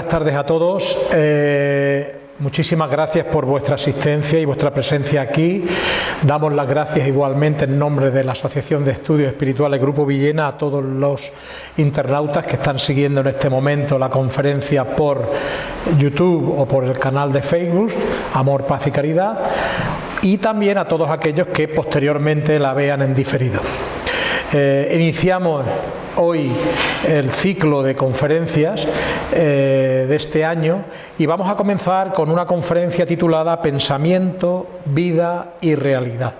Buenas tardes a todos. Eh, muchísimas gracias por vuestra asistencia y vuestra presencia aquí. Damos las gracias igualmente en nombre de la Asociación de Estudios Espirituales Grupo Villena a todos los internautas que están siguiendo en este momento la conferencia por YouTube o por el canal de Facebook, Amor, Paz y Caridad, y también a todos aquellos que posteriormente la vean en diferido. Eh, iniciamos hoy el ciclo de conferencias eh, de este año y vamos a comenzar con una conferencia titulada Pensamiento, Vida y Realidad.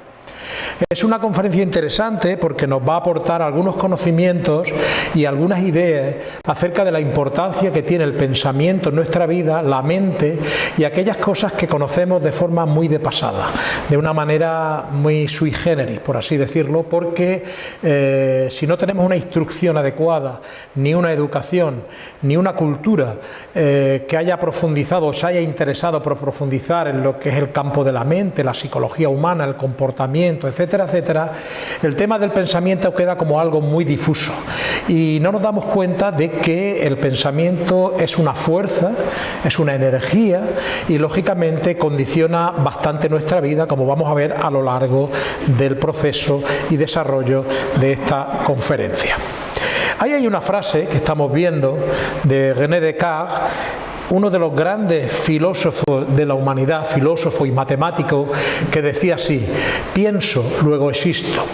Es una conferencia interesante porque nos va a aportar algunos conocimientos y algunas ideas acerca de la importancia que tiene el pensamiento en nuestra vida, la mente y aquellas cosas que conocemos de forma muy de pasada, de una manera muy sui generis, por así decirlo, porque eh, si no tenemos una instrucción adecuada, ni una educación, ni una cultura eh, que haya profundizado o se haya interesado por profundizar en lo que es el campo de la mente, la psicología humana, el comportamiento, etcétera, etcétera, el tema del pensamiento queda como algo muy difuso y no nos damos cuenta de que el pensamiento es una fuerza, es una energía y lógicamente condiciona bastante nuestra vida como vamos a ver a lo largo del proceso y desarrollo de esta conferencia. Ahí hay una frase que estamos viendo de René Descartes uno de los grandes filósofos de la humanidad, filósofo y matemático, que decía así, pienso, luego existo.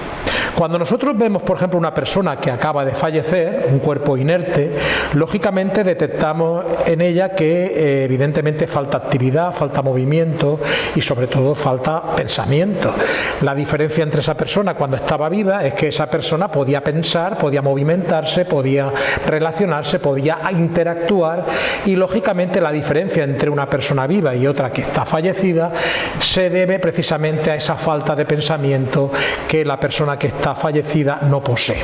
Cuando nosotros vemos, por ejemplo, una persona que acaba de fallecer, un cuerpo inerte, lógicamente detectamos en ella que eh, evidentemente falta actividad, falta movimiento y sobre todo falta pensamiento. La diferencia entre esa persona cuando estaba viva es que esa persona podía pensar, podía movimentarse, podía relacionarse, podía interactuar y lógicamente la diferencia entre una persona viva y otra que está fallecida se debe precisamente a esa falta de pensamiento que la persona que está fallecida no posee.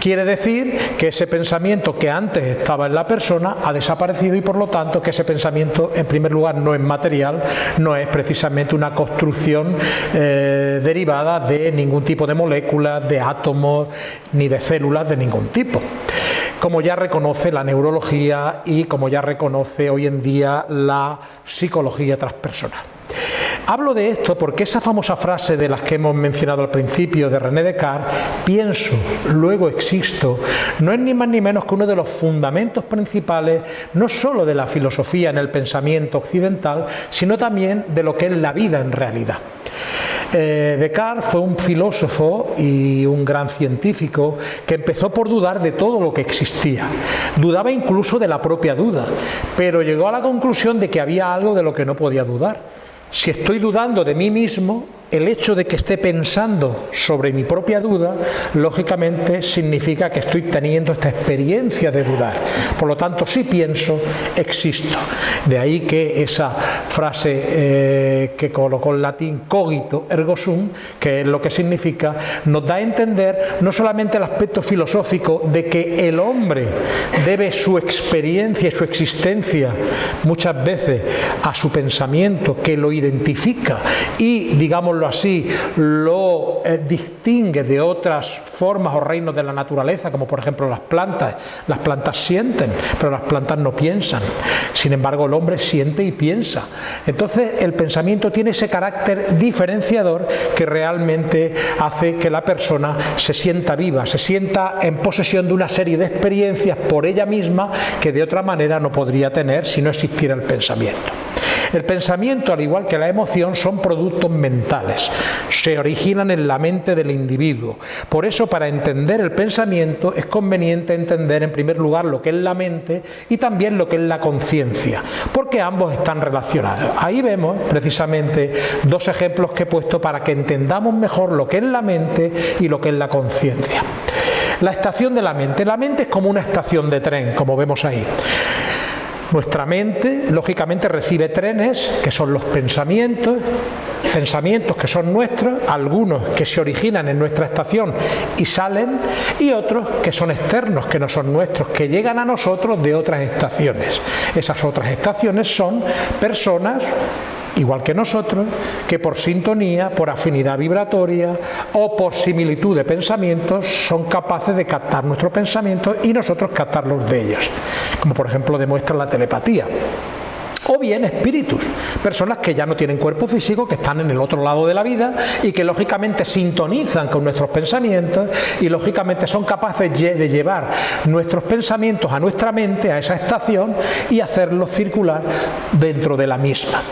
Quiere decir que ese pensamiento que antes estaba en la persona ha desaparecido y por lo tanto que ese pensamiento en primer lugar no es material, no es precisamente una construcción eh, derivada de ningún tipo de moléculas, de átomos ni de células de ningún tipo como ya reconoce la neurología y como ya reconoce hoy en día la psicología transpersonal. Hablo de esto porque esa famosa frase de las que hemos mencionado al principio de René Descartes, pienso, luego existo, no es ni más ni menos que uno de los fundamentos principales no sólo de la filosofía en el pensamiento occidental, sino también de lo que es la vida en realidad. Eh, Descartes fue un filósofo y un gran científico que empezó por dudar de todo lo que existía. Dudaba incluso de la propia duda, pero llegó a la conclusión de que había algo de lo que no podía dudar si estoy dudando de mí mismo, el hecho de que esté pensando sobre mi propia duda, lógicamente significa que estoy teniendo esta experiencia de dudar. Por lo tanto, si pienso, existo. De ahí que esa frase eh, que colocó en latín cogito ergo sum, que es lo que significa, nos da a entender no solamente el aspecto filosófico de que el hombre debe su experiencia y su existencia muchas veces a su pensamiento que lo identifica y digamos así, lo eh, distingue de otras formas o reinos de la naturaleza, como por ejemplo las plantas. Las plantas sienten, pero las plantas no piensan. Sin embargo, el hombre siente y piensa. Entonces, el pensamiento tiene ese carácter diferenciador que realmente hace que la persona se sienta viva, se sienta en posesión de una serie de experiencias por ella misma que de otra manera no podría tener si no existiera el pensamiento. El pensamiento, al igual que la emoción, son productos mentales, se originan en la mente del individuo. Por eso, para entender el pensamiento, es conveniente entender en primer lugar lo que es la mente y también lo que es la conciencia, porque ambos están relacionados. Ahí vemos precisamente dos ejemplos que he puesto para que entendamos mejor lo que es la mente y lo que es la conciencia. La estación de la mente. La mente es como una estación de tren, como vemos ahí. Nuestra mente, lógicamente, recibe trenes, que son los pensamientos, pensamientos que son nuestros, algunos que se originan en nuestra estación y salen, y otros que son externos, que no son nuestros, que llegan a nosotros de otras estaciones. Esas otras estaciones son personas igual que nosotros, que por sintonía, por afinidad vibratoria o por similitud de pensamientos son capaces de captar nuestros pensamientos y nosotros captarlos de ellos. como por ejemplo demuestra la telepatía o bien espíritus, personas que ya no tienen cuerpo físico, que están en el otro lado de la vida y que lógicamente sintonizan con nuestros pensamientos y lógicamente son capaces de llevar nuestros pensamientos a nuestra mente, a esa estación y hacerlos circular dentro de la misma.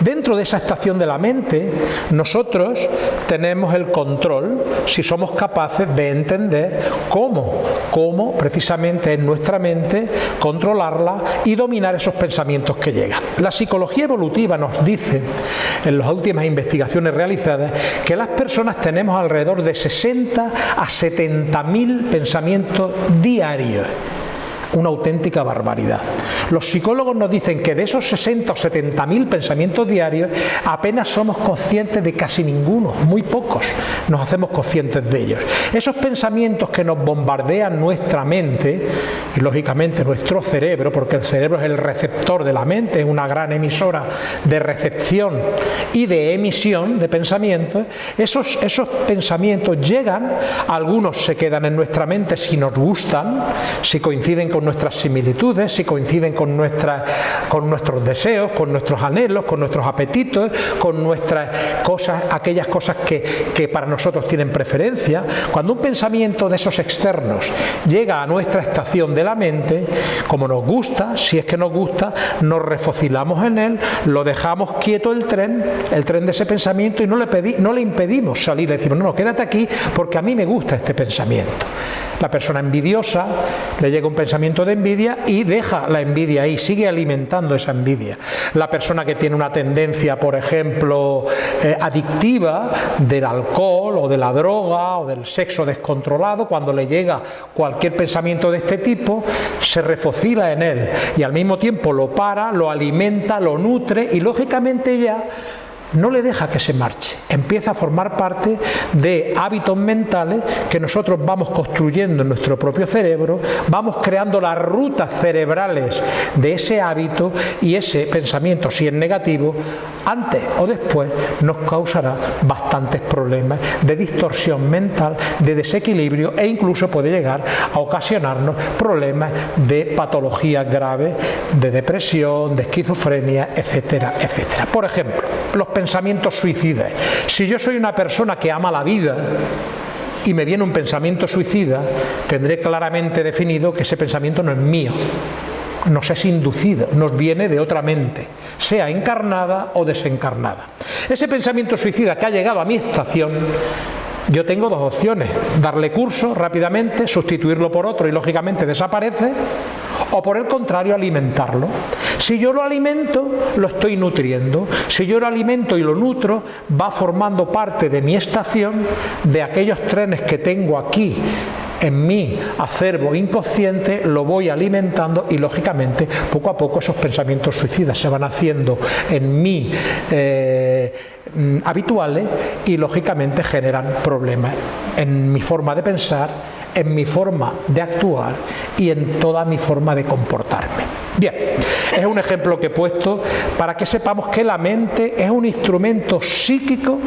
Dentro de esa estación de la mente, nosotros tenemos el control si somos capaces de entender cómo, cómo precisamente en nuestra mente controlarla y dominar esos pensamientos que llegan. La psicología evolutiva nos dice, en las últimas investigaciones realizadas, que las personas tenemos alrededor de 60 a 70 mil pensamientos diarios una auténtica barbaridad. Los psicólogos nos dicen que de esos 60 o 70 mil pensamientos diarios apenas somos conscientes de casi ninguno, muy pocos nos hacemos conscientes de ellos. Esos pensamientos que nos bombardean nuestra mente y lógicamente nuestro cerebro, porque el cerebro es el receptor de la mente, es una gran emisora de recepción y de emisión de pensamientos, esos, esos pensamientos llegan, algunos se quedan en nuestra mente si nos gustan, si coinciden con nuestras similitudes, si coinciden con, con nuestros deseos, con nuestros anhelos, con nuestros apetitos, con nuestras cosas, aquellas cosas que, que para nosotros tienen preferencia. Cuando un pensamiento de esos externos llega a nuestra estación de la mente, como nos gusta, si es que nos gusta, nos refocilamos en él, lo dejamos quieto el tren, el tren de ese pensamiento y no le, pedí, no le impedimos salir, le decimos, no, no, quédate aquí porque a mí me gusta este pensamiento. La persona envidiosa le llega un pensamiento de envidia y deja la envidia ahí, sigue alimentando esa envidia. La persona que tiene una tendencia, por ejemplo, eh, adictiva del alcohol o de la droga o del sexo descontrolado, cuando le llega cualquier pensamiento de este tipo, se refocila en él y al mismo tiempo lo para, lo alimenta, lo nutre y lógicamente ya no le deja que se marche, empieza a formar parte de hábitos mentales que nosotros vamos construyendo en nuestro propio cerebro, vamos creando las rutas cerebrales de ese hábito y ese pensamiento, si es negativo, antes o después nos causará bastantes problemas de distorsión mental, de desequilibrio e incluso puede llegar a ocasionarnos problemas de patologías graves, de depresión, de esquizofrenia, etcétera, etcétera. Por ejemplo, los pensamientos suicidas. Si yo soy una persona que ama la vida, y me viene un pensamiento suicida, tendré claramente definido que ese pensamiento no es mío, nos es inducido, nos viene de otra mente, sea encarnada o desencarnada. Ese pensamiento suicida que ha llegado a mi estación, yo tengo dos opciones, darle curso rápidamente, sustituirlo por otro y lógicamente desaparece, o por el contrario alimentarlo. Si yo lo alimento, lo estoy nutriendo. Si yo lo alimento y lo nutro, va formando parte de mi estación, de aquellos trenes que tengo aquí en mi acervo inconsciente, lo voy alimentando y lógicamente poco a poco esos pensamientos suicidas se van haciendo en mí eh, mm, habituales y lógicamente generan problemas en mi forma de pensar, en mi forma de actuar y en toda mi forma de comportarme. Bien, es un ejemplo que he puesto para que sepamos que la mente es un instrumento psíquico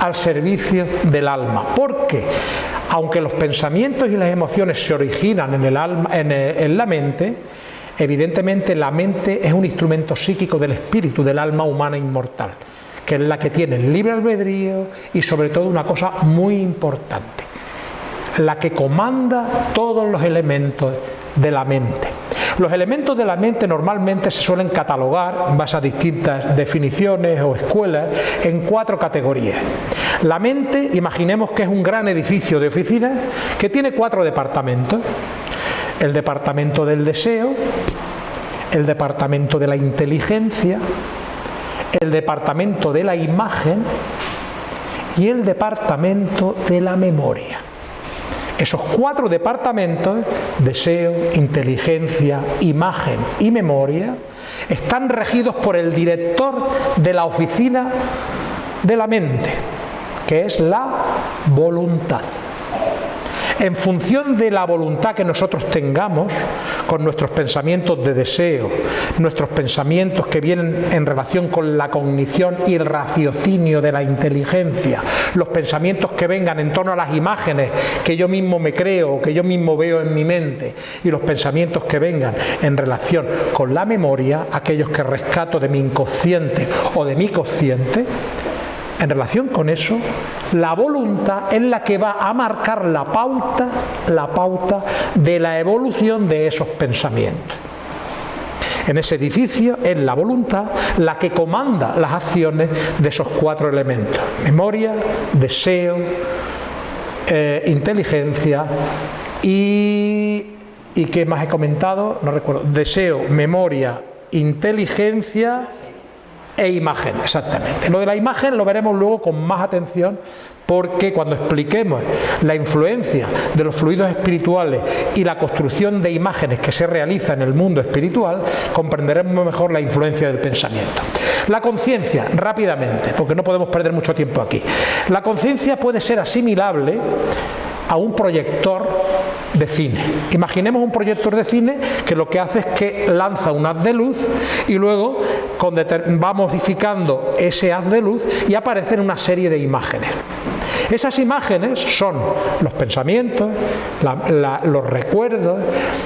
al servicio del alma, porque aunque los pensamientos y las emociones se originan en, el alma, en, en la mente, evidentemente la mente es un instrumento psíquico del espíritu, del alma humana inmortal, que es la que tiene el libre albedrío y sobre todo una cosa muy importante, la que comanda todos los elementos de la mente. Los elementos de la mente normalmente se suelen catalogar, en base a distintas definiciones o escuelas, en cuatro categorías. La mente, imaginemos que es un gran edificio de oficinas que tiene cuatro departamentos. El departamento del deseo, el departamento de la inteligencia, el departamento de la imagen y el departamento de la memoria. Esos cuatro departamentos, deseo, inteligencia, imagen y memoria, están regidos por el director de la oficina de la mente, que es la voluntad. En función de la voluntad que nosotros tengamos, con nuestros pensamientos de deseo, nuestros pensamientos que vienen en relación con la cognición y el raciocinio de la inteligencia, los pensamientos que vengan en torno a las imágenes que yo mismo me creo, que yo mismo veo en mi mente, y los pensamientos que vengan en relación con la memoria, aquellos que rescato de mi inconsciente o de mi consciente, en relación con eso, la voluntad es la que va a marcar la pauta, la pauta de la evolución de esos pensamientos. En ese edificio es la voluntad la que comanda las acciones de esos cuatro elementos. Memoria, deseo, eh, inteligencia y, y ¿qué más he comentado? No recuerdo. Deseo, memoria, inteligencia e imagen, exactamente. Lo de la imagen lo veremos luego con más atención porque cuando expliquemos la influencia de los fluidos espirituales y la construcción de imágenes que se realiza en el mundo espiritual, comprenderemos mejor la influencia del pensamiento. La conciencia, rápidamente, porque no podemos perder mucho tiempo aquí. La conciencia puede ser asimilable a un proyector de cine. Imaginemos un proyector de cine que lo que hace es que lanza un haz de luz y luego va modificando ese haz de luz y aparecen una serie de imágenes. Esas imágenes son los pensamientos, los recuerdos,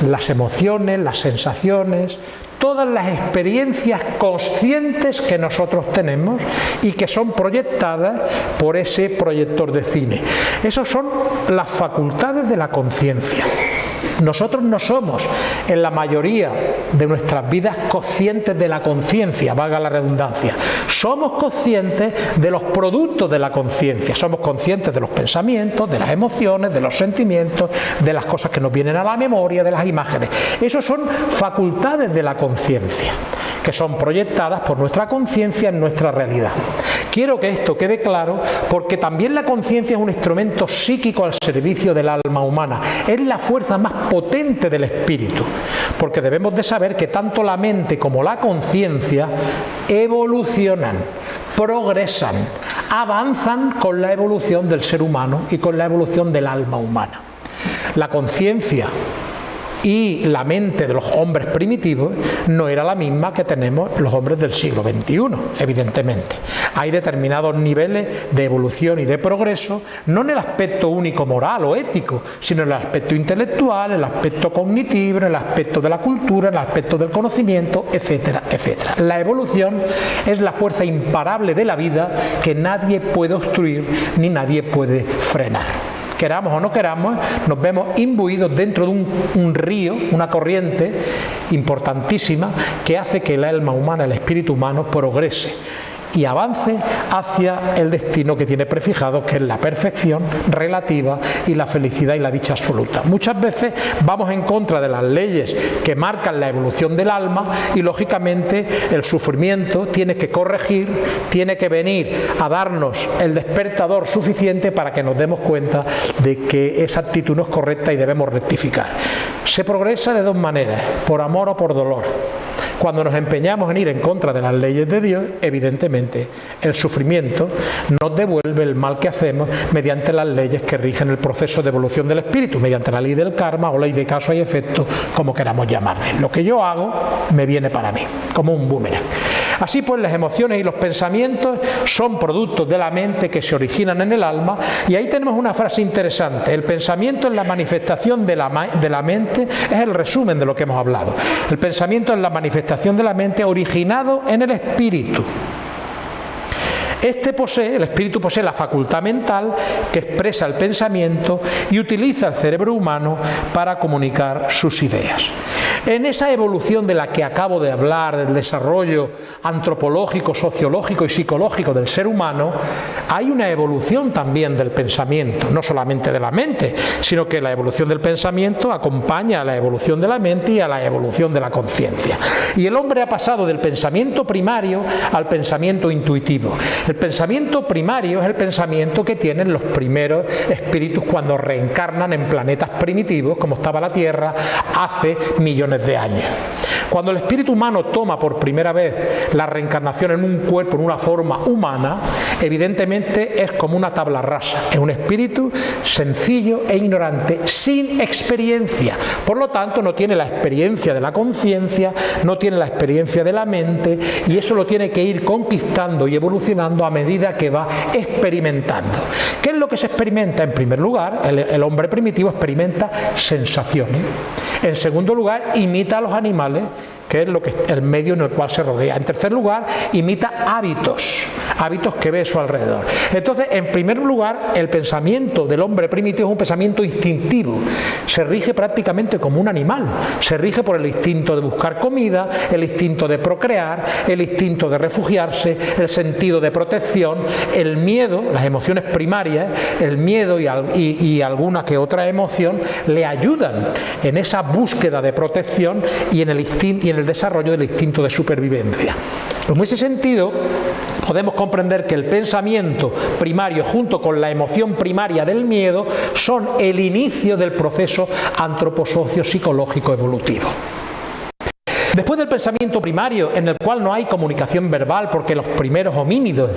las emociones, las sensaciones, todas las experiencias conscientes que nosotros tenemos y que son proyectadas por ese proyector de cine. Esas son las facultades de la conciencia. Nosotros no somos en la mayoría de nuestras vidas conscientes de la conciencia, valga la redundancia. Somos conscientes de los productos de la conciencia, somos conscientes de los pensamientos, de las emociones, de los sentimientos, de las cosas que nos vienen a la memoria, de las imágenes. Esos son facultades de la conciencia, que son proyectadas por nuestra conciencia en nuestra realidad. Quiero que esto quede claro porque también la conciencia es un instrumento psíquico al servicio del alma humana. Es la fuerza más potente del espíritu. Porque debemos de saber que tanto la mente como la conciencia evolucionan, progresan, avanzan con la evolución del ser humano y con la evolución del alma humana. La conciencia y la mente de los hombres primitivos no era la misma que tenemos los hombres del siglo XXI, evidentemente. Hay determinados niveles de evolución y de progreso, no en el aspecto único moral o ético, sino en el aspecto intelectual, en el aspecto cognitivo, en el aspecto de la cultura, en el aspecto del conocimiento, etcétera, etcétera. La evolución es la fuerza imparable de la vida que nadie puede obstruir ni nadie puede frenar queramos o no queramos, nos vemos imbuidos dentro de un, río, una corriente importantísima que hace que el alma humana, el espíritu humano progrese y avance hacia el destino que tiene prefijado, que es la perfección relativa y la felicidad y la dicha absoluta. Muchas veces vamos en contra de las leyes que marcan la evolución del alma y lógicamente el sufrimiento tiene que corregir, tiene que venir a darnos el despertador suficiente para que nos demos cuenta de que esa actitud no es correcta y debemos rectificar. Se progresa de dos maneras, por amor o por dolor. Cuando nos empeñamos en ir en contra de las leyes de Dios, evidentemente el sufrimiento nos devuelve el mal que hacemos mediante las leyes que rigen el proceso de evolución del espíritu, mediante la ley del karma o ley de caso y efecto, como queramos llamarle. Lo que yo hago me viene para mí, como un boomerang. Así pues, las emociones y los pensamientos son productos de la mente que se originan en el alma y ahí tenemos una frase interesante. El pensamiento es la manifestación de la mente, es el resumen de lo que hemos hablado. El pensamiento es la manifestación de la mente originado en el espíritu. Este posee, el espíritu posee la facultad mental que expresa el pensamiento y utiliza el cerebro humano para comunicar sus ideas. En esa evolución de la que acabo de hablar, del desarrollo antropológico, sociológico y psicológico del ser humano, hay una evolución también del pensamiento, no solamente de la mente, sino que la evolución del pensamiento acompaña a la evolución de la mente y a la evolución de la conciencia. Y el hombre ha pasado del pensamiento primario al pensamiento intuitivo. El pensamiento primario es el pensamiento que tienen los primeros espíritus cuando reencarnan en planetas primitivos, como estaba la Tierra hace millones de años. Cuando el espíritu humano toma por primera vez la reencarnación en un cuerpo, en una forma humana, evidentemente es como una tabla rasa, es un espíritu sencillo e ignorante, sin experiencia. Por lo tanto, no tiene la experiencia de la conciencia, no tiene la experiencia de la mente y eso lo tiene que ir conquistando y evolucionando a medida que va experimentando. ¿Qué es lo que se experimenta? En primer lugar, el, el hombre primitivo experimenta sensaciones. En segundo lugar, imita a los animales que es lo que, el medio en el cual se rodea. En tercer lugar, imita hábitos, hábitos que ve a su alrededor. Entonces, en primer lugar, el pensamiento del hombre primitivo es un pensamiento instintivo, se rige prácticamente como un animal, se rige por el instinto de buscar comida, el instinto de procrear, el instinto de refugiarse, el sentido de protección, el miedo, las emociones primarias, el miedo y, alguna que otra emoción le ayudan en esa búsqueda de protección y en el instinto el desarrollo del instinto de supervivencia. En ese sentido, podemos comprender que el pensamiento primario junto con la emoción primaria del miedo son el inicio del proceso antroposocio psicológico evolutivo. Después del pensamiento primario, en el cual no hay comunicación verbal, porque los primeros homínidos,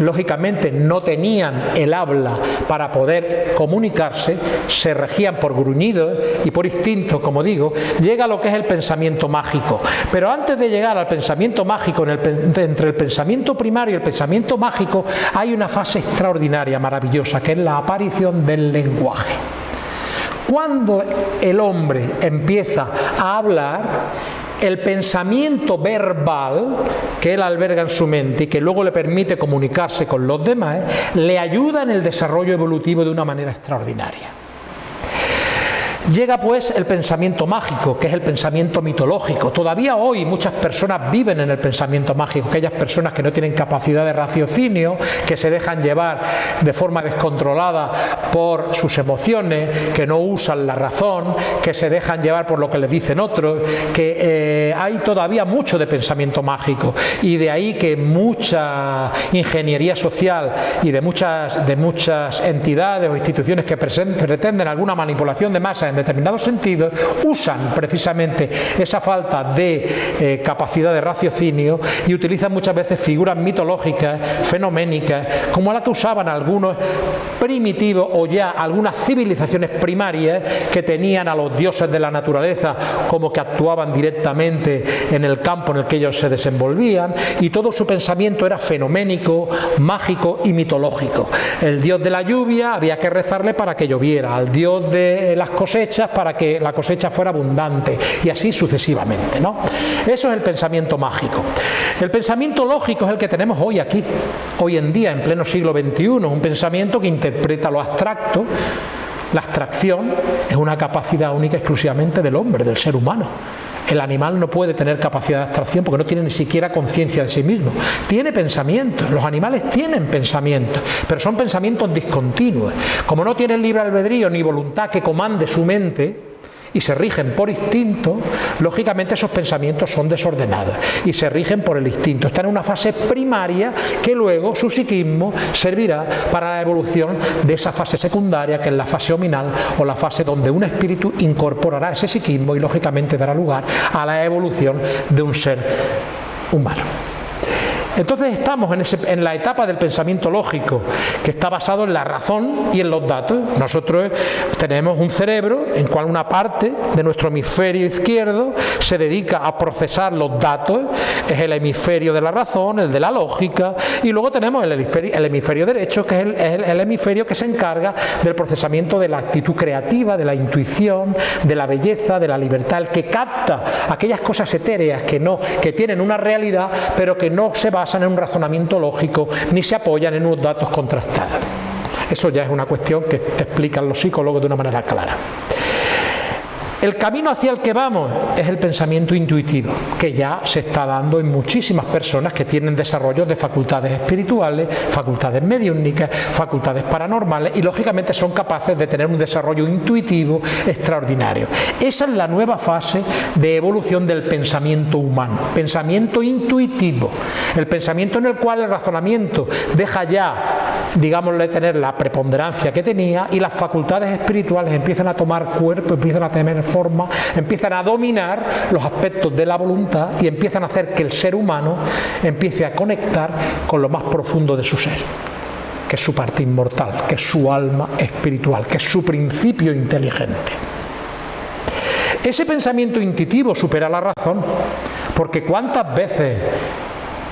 lógicamente, no tenían el habla para poder comunicarse, se regían por gruñidos y por instinto, como digo, llega lo que es el pensamiento mágico. Pero antes de llegar al pensamiento mágico, entre el pensamiento primario y el pensamiento mágico, hay una fase extraordinaria, maravillosa, que es la aparición del lenguaje. Cuando el hombre empieza a hablar, el pensamiento verbal que él alberga en su mente y que luego le permite comunicarse con los demás, le ayuda en el desarrollo evolutivo de una manera extraordinaria. Llega pues el pensamiento mágico, que es el pensamiento mitológico. Todavía hoy muchas personas viven en el pensamiento mágico, aquellas personas que no tienen capacidad de raciocinio, que se dejan llevar de forma descontrolada por sus emociones, que no usan la razón, que se dejan llevar por lo que les dicen otros, que eh, hay todavía mucho de pensamiento mágico y de ahí que mucha ingeniería social y de muchas, de muchas entidades o instituciones que pretenden alguna manipulación de masa en determinados sentidos, usan precisamente esa falta de eh, capacidad de raciocinio y utilizan muchas veces figuras mitológicas, fenoménicas, como la que usaban algunos primitivos o ya algunas civilizaciones primarias que tenían a los dioses de la naturaleza como que actuaban directamente en el campo en el que ellos se desenvolvían y todo su pensamiento era fenoménico, mágico y mitológico. El dios de la lluvia había que rezarle para que lloviera, al dios de las cosechas para que la cosecha fuera abundante y así sucesivamente. ¿no? Eso es el pensamiento mágico. El pensamiento lógico es el que tenemos hoy aquí, hoy en día, en pleno siglo XXI, un pensamiento que interpreta lo abstracto, la abstracción es una capacidad única exclusivamente del hombre, del ser humano. El animal no puede tener capacidad de abstracción porque no tiene ni siquiera conciencia de sí mismo. Tiene pensamientos, los animales tienen pensamientos, pero son pensamientos discontinuos. Como no tienen libre albedrío ni voluntad que comande su mente, y se rigen por instinto, lógicamente esos pensamientos son desordenados y se rigen por el instinto. Están en una fase primaria que luego su psiquismo servirá para la evolución de esa fase secundaria que es la fase ominal o la fase donde un espíritu incorporará ese psiquismo y lógicamente dará lugar a la evolución de un ser humano. Entonces estamos en, la etapa del pensamiento lógico, que está basado en la razón y en los datos. Nosotros tenemos un cerebro en cual una parte de nuestro hemisferio izquierdo se dedica a procesar los datos, es el hemisferio de la razón, el de la lógica, y luego tenemos el hemisferio, derecho, que es el, hemisferio que se encarga del procesamiento de la actitud creativa, de la intuición, de la belleza, de la libertad, el que capta aquellas cosas etéreas que no, que tienen una realidad, pero que no se va basan en un razonamiento lógico ni se apoyan en unos datos contrastados. Eso ya es una cuestión que te explican los psicólogos de una manera clara. El camino hacia el que vamos es el pensamiento intuitivo, que ya se está dando en muchísimas personas que tienen desarrollo de facultades espirituales, facultades mediúnicas, facultades paranormales y lógicamente son capaces de tener un desarrollo intuitivo extraordinario. Esa es la nueva fase de evolución del pensamiento humano, pensamiento intuitivo, el pensamiento en el cual el razonamiento deja ya digámosle, tener la preponderancia que tenía y las facultades espirituales empiezan a tomar cuerpo, empiezan a tener empiezan a dominar los aspectos de la voluntad y empiezan a hacer que el ser humano empiece a conectar con lo más profundo de su ser que es su parte inmortal, que es su alma espiritual, que es su principio inteligente. Ese pensamiento intuitivo supera la razón, porque cuántas veces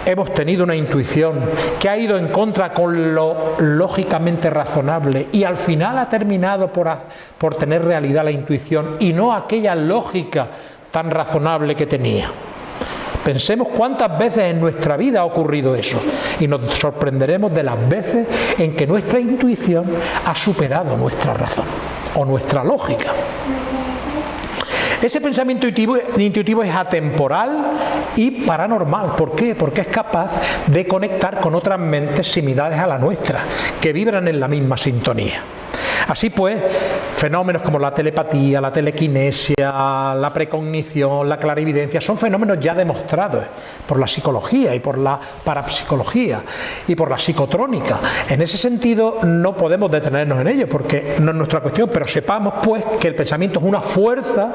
hemos tenido una intuición que ha ido en contra con lo lógicamente razonable y al final ha terminado por, por tener realidad la intuición y no aquella lógica tan razonable que tenía. Pensemos cuántas veces en nuestra vida ha ocurrido eso y nos sorprenderemos de las veces en que nuestra intuición ha superado nuestra razón o nuestra lógica. Ese pensamiento intuitivo, es atemporal y paranormal. ¿Por qué? Porque es capaz de conectar con otras mentes similares a la nuestra, que vibran en la misma sintonía. Así pues, fenómenos como la telepatía, la telequinesia, la precognición, la clarividencia, son fenómenos ya demostrados por la psicología y por la parapsicología y por la psicotrónica. En ese sentido no podemos detenernos en ello porque no es nuestra cuestión, pero sepamos pues que el pensamiento es una fuerza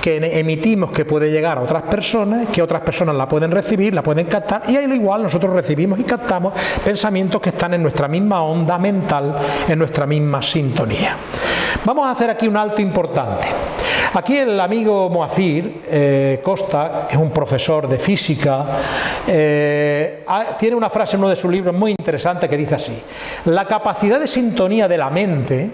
que emitimos que puede llegar a otras personas, que otras personas la pueden recibir, la pueden captar y ahí igual nosotros recibimos y captamos pensamientos que están en nuestra misma onda mental, en nuestra misma sintonía. Vamos a hacer aquí un alto importante. Aquí el amigo Moacir eh, Costa, es un profesor de física, eh, tiene una frase en uno de sus libros muy interesante que dice así, la capacidad de sintonía de la mente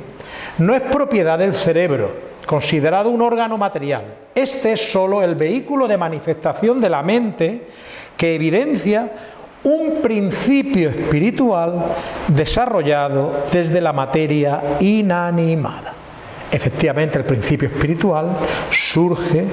no es propiedad del cerebro, considerado un órgano material. Este es sólo el vehículo de manifestación de la mente que evidencia un principio espiritual desarrollado desde la materia inanimada. Efectivamente, el principio espiritual surge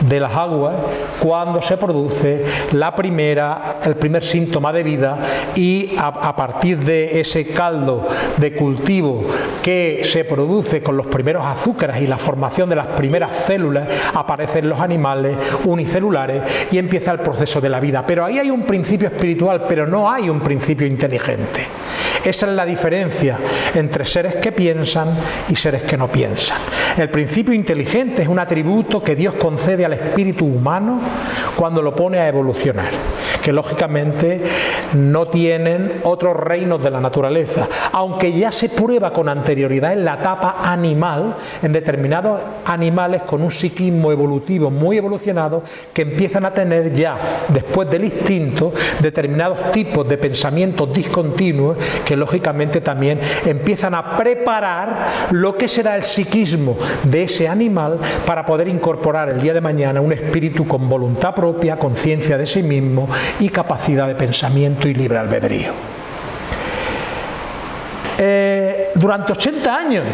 de las aguas cuando se produce la primera, el primer síntoma de vida y a, a, partir de ese caldo de cultivo que se produce con los primeros azúcares y la formación de las primeras células aparecen los animales unicelulares y empieza el proceso de la vida. Pero ahí hay un principio espiritual, pero no hay un principio inteligente. Esa es la diferencia entre seres que piensan y seres que no piensan. El principio inteligente es un atributo que Dios concede al espíritu humano cuando lo pone a evolucionar, que lógicamente no tienen otros reinos de la naturaleza, aunque ya se prueba con anterioridad en la etapa animal, en determinados animales con un psiquismo evolutivo muy evolucionado, que empiezan a tener ya, después del instinto, determinados tipos de pensamientos discontinuos que lógicamente también empiezan a preparar lo que será el psiquismo de ese animal para poder incorporar el día de mañana un espíritu con voluntad propia, conciencia de sí mismo y capacidad de pensamiento y libre albedrío. Eh, durante 80 años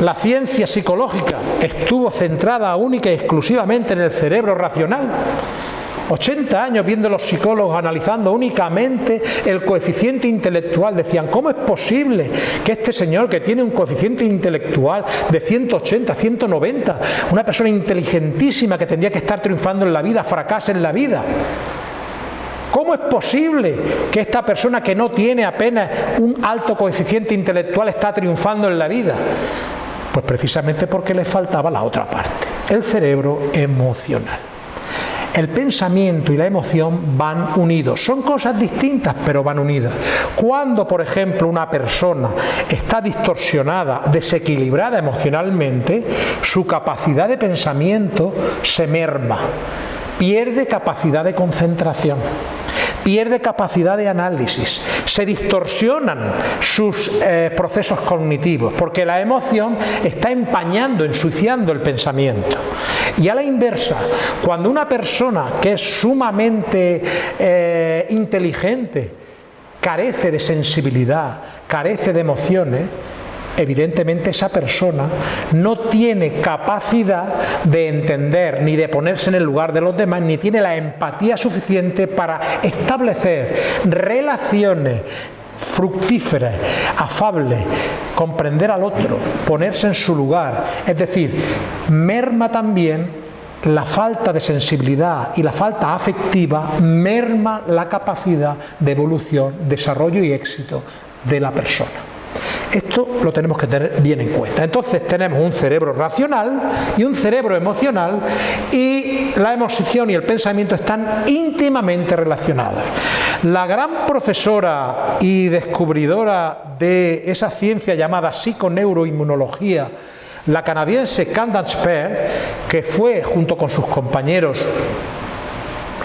la ciencia psicológica estuvo centrada única y exclusivamente en el cerebro racional 80 años viendo los psicólogos analizando únicamente el coeficiente intelectual. Decían, ¿cómo es posible que este señor que tiene un coeficiente intelectual de 180, 190, una persona inteligentísima que tendría que estar triunfando en la vida, fracase en la vida? ¿Cómo es posible que esta persona que no tiene apenas un alto coeficiente intelectual está triunfando en la vida? Pues precisamente porque le faltaba la otra parte, el cerebro emocional el pensamiento y la emoción van unidos. Son cosas distintas, pero van unidas. Cuando, por ejemplo, una persona está distorsionada, desequilibrada emocionalmente, su capacidad de pensamiento se merma, pierde capacidad de concentración pierde capacidad de análisis, se distorsionan sus eh, procesos cognitivos, porque la emoción está empañando, ensuciando el pensamiento. Y a la inversa, cuando una persona que es sumamente eh, inteligente, carece de sensibilidad, carece de emociones, evidentemente esa persona no tiene capacidad de entender ni de ponerse en el lugar de los demás, ni tiene la empatía suficiente para establecer relaciones fructíferas, afables, comprender al otro, ponerse en su lugar. Es decir, merma también la falta de sensibilidad y la falta afectiva merma la capacidad de evolución, desarrollo y éxito de la persona. Esto lo tenemos que tener bien en cuenta. Entonces tenemos un cerebro racional y un cerebro emocional y la emoción y el pensamiento están íntimamente relacionados. La gran profesora y descubridora de esa ciencia llamada psiconeuroinmunología, la canadiense Candace Pear, que fue junto con sus compañeros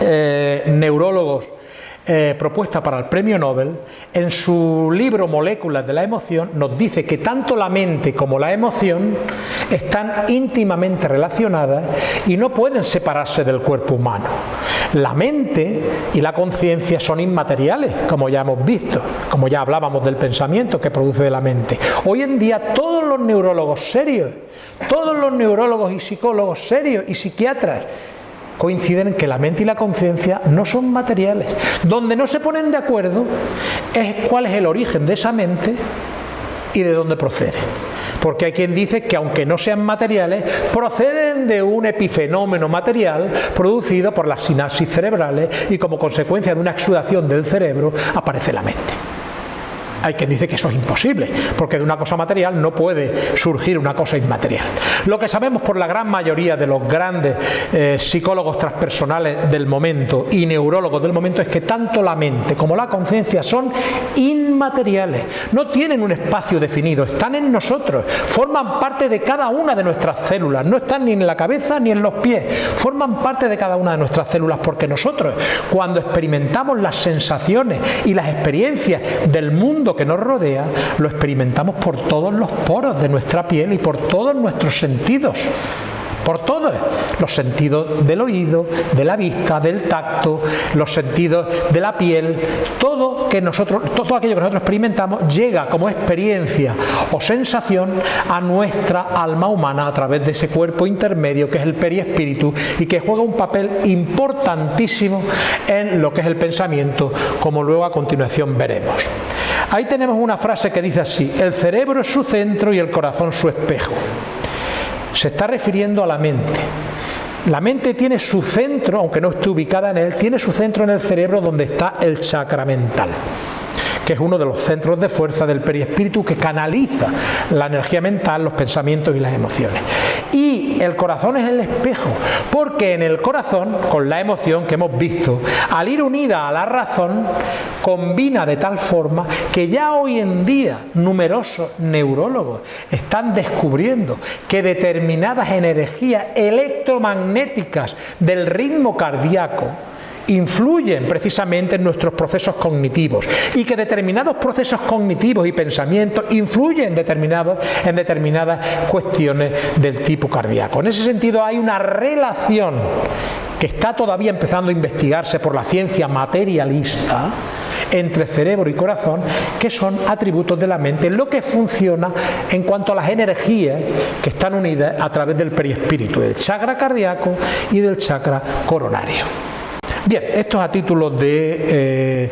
eh, neurólogos eh, propuesta para el premio Nobel, en su libro Moléculas de la emoción nos dice que tanto la mente como la emoción están íntimamente relacionadas y no pueden separarse del cuerpo humano. La mente y la conciencia son inmateriales, como ya hemos visto, como ya hablábamos del pensamiento que produce de la mente. Hoy en día todos los neurólogos serios, todos los neurólogos y psicólogos serios y psiquiatras coinciden en que la mente y la conciencia no son materiales. Donde no se ponen de acuerdo es cuál es el origen de esa mente y de dónde procede. Porque hay quien dice que aunque no sean materiales, proceden de un epifenómeno material producido por las sinapsis cerebrales y como consecuencia de una exudación del cerebro aparece la mente. Hay quien dice que eso es imposible, porque de una cosa material no puede surgir una cosa inmaterial. Lo que sabemos por la gran mayoría de los grandes eh, psicólogos transpersonales del momento y neurólogos del momento es que tanto la mente como la conciencia son inmateriales, no tienen un espacio definido, están en nosotros, forman parte de cada una de nuestras células, no están ni en la cabeza ni en los pies, forman parte de cada una de nuestras células porque nosotros cuando experimentamos las sensaciones y las experiencias del mundo que nos rodea lo experimentamos por todos los poros de nuestra piel y por todos nuestros sentidos. Por todos, los sentidos del oído, de la vista, del tacto, los sentidos de la piel, todo que nosotros, todo aquello que nosotros experimentamos llega como experiencia o sensación a nuestra alma humana a través de ese cuerpo intermedio que es el periespíritu y que juega un papel importantísimo en lo que es el pensamiento, como luego a continuación veremos. Ahí tenemos una frase que dice así, el cerebro es su centro y el corazón su espejo. Se está refiriendo a la mente. La mente tiene su centro, aunque no esté ubicada en él, tiene su centro en el cerebro donde está el chakra mental que es uno de los centros de fuerza del periespíritu que canaliza la energía mental, los pensamientos y las emociones. Y el corazón es el espejo, porque en el corazón, con la emoción que hemos visto, al ir unida a la razón, combina de tal forma que ya hoy en día numerosos neurólogos están descubriendo que determinadas energías electromagnéticas del ritmo cardíaco influyen precisamente en nuestros procesos cognitivos y que determinados procesos cognitivos y pensamientos influyen determinados, en determinadas cuestiones del tipo cardíaco. En ese sentido hay una relación que está todavía empezando a investigarse por la ciencia materialista entre cerebro y corazón, que son atributos de la mente, lo que funciona en cuanto a las energías que están unidas a través del perispíritu, del chakra cardíaco y del chakra coronario. Bien, esto es a título de,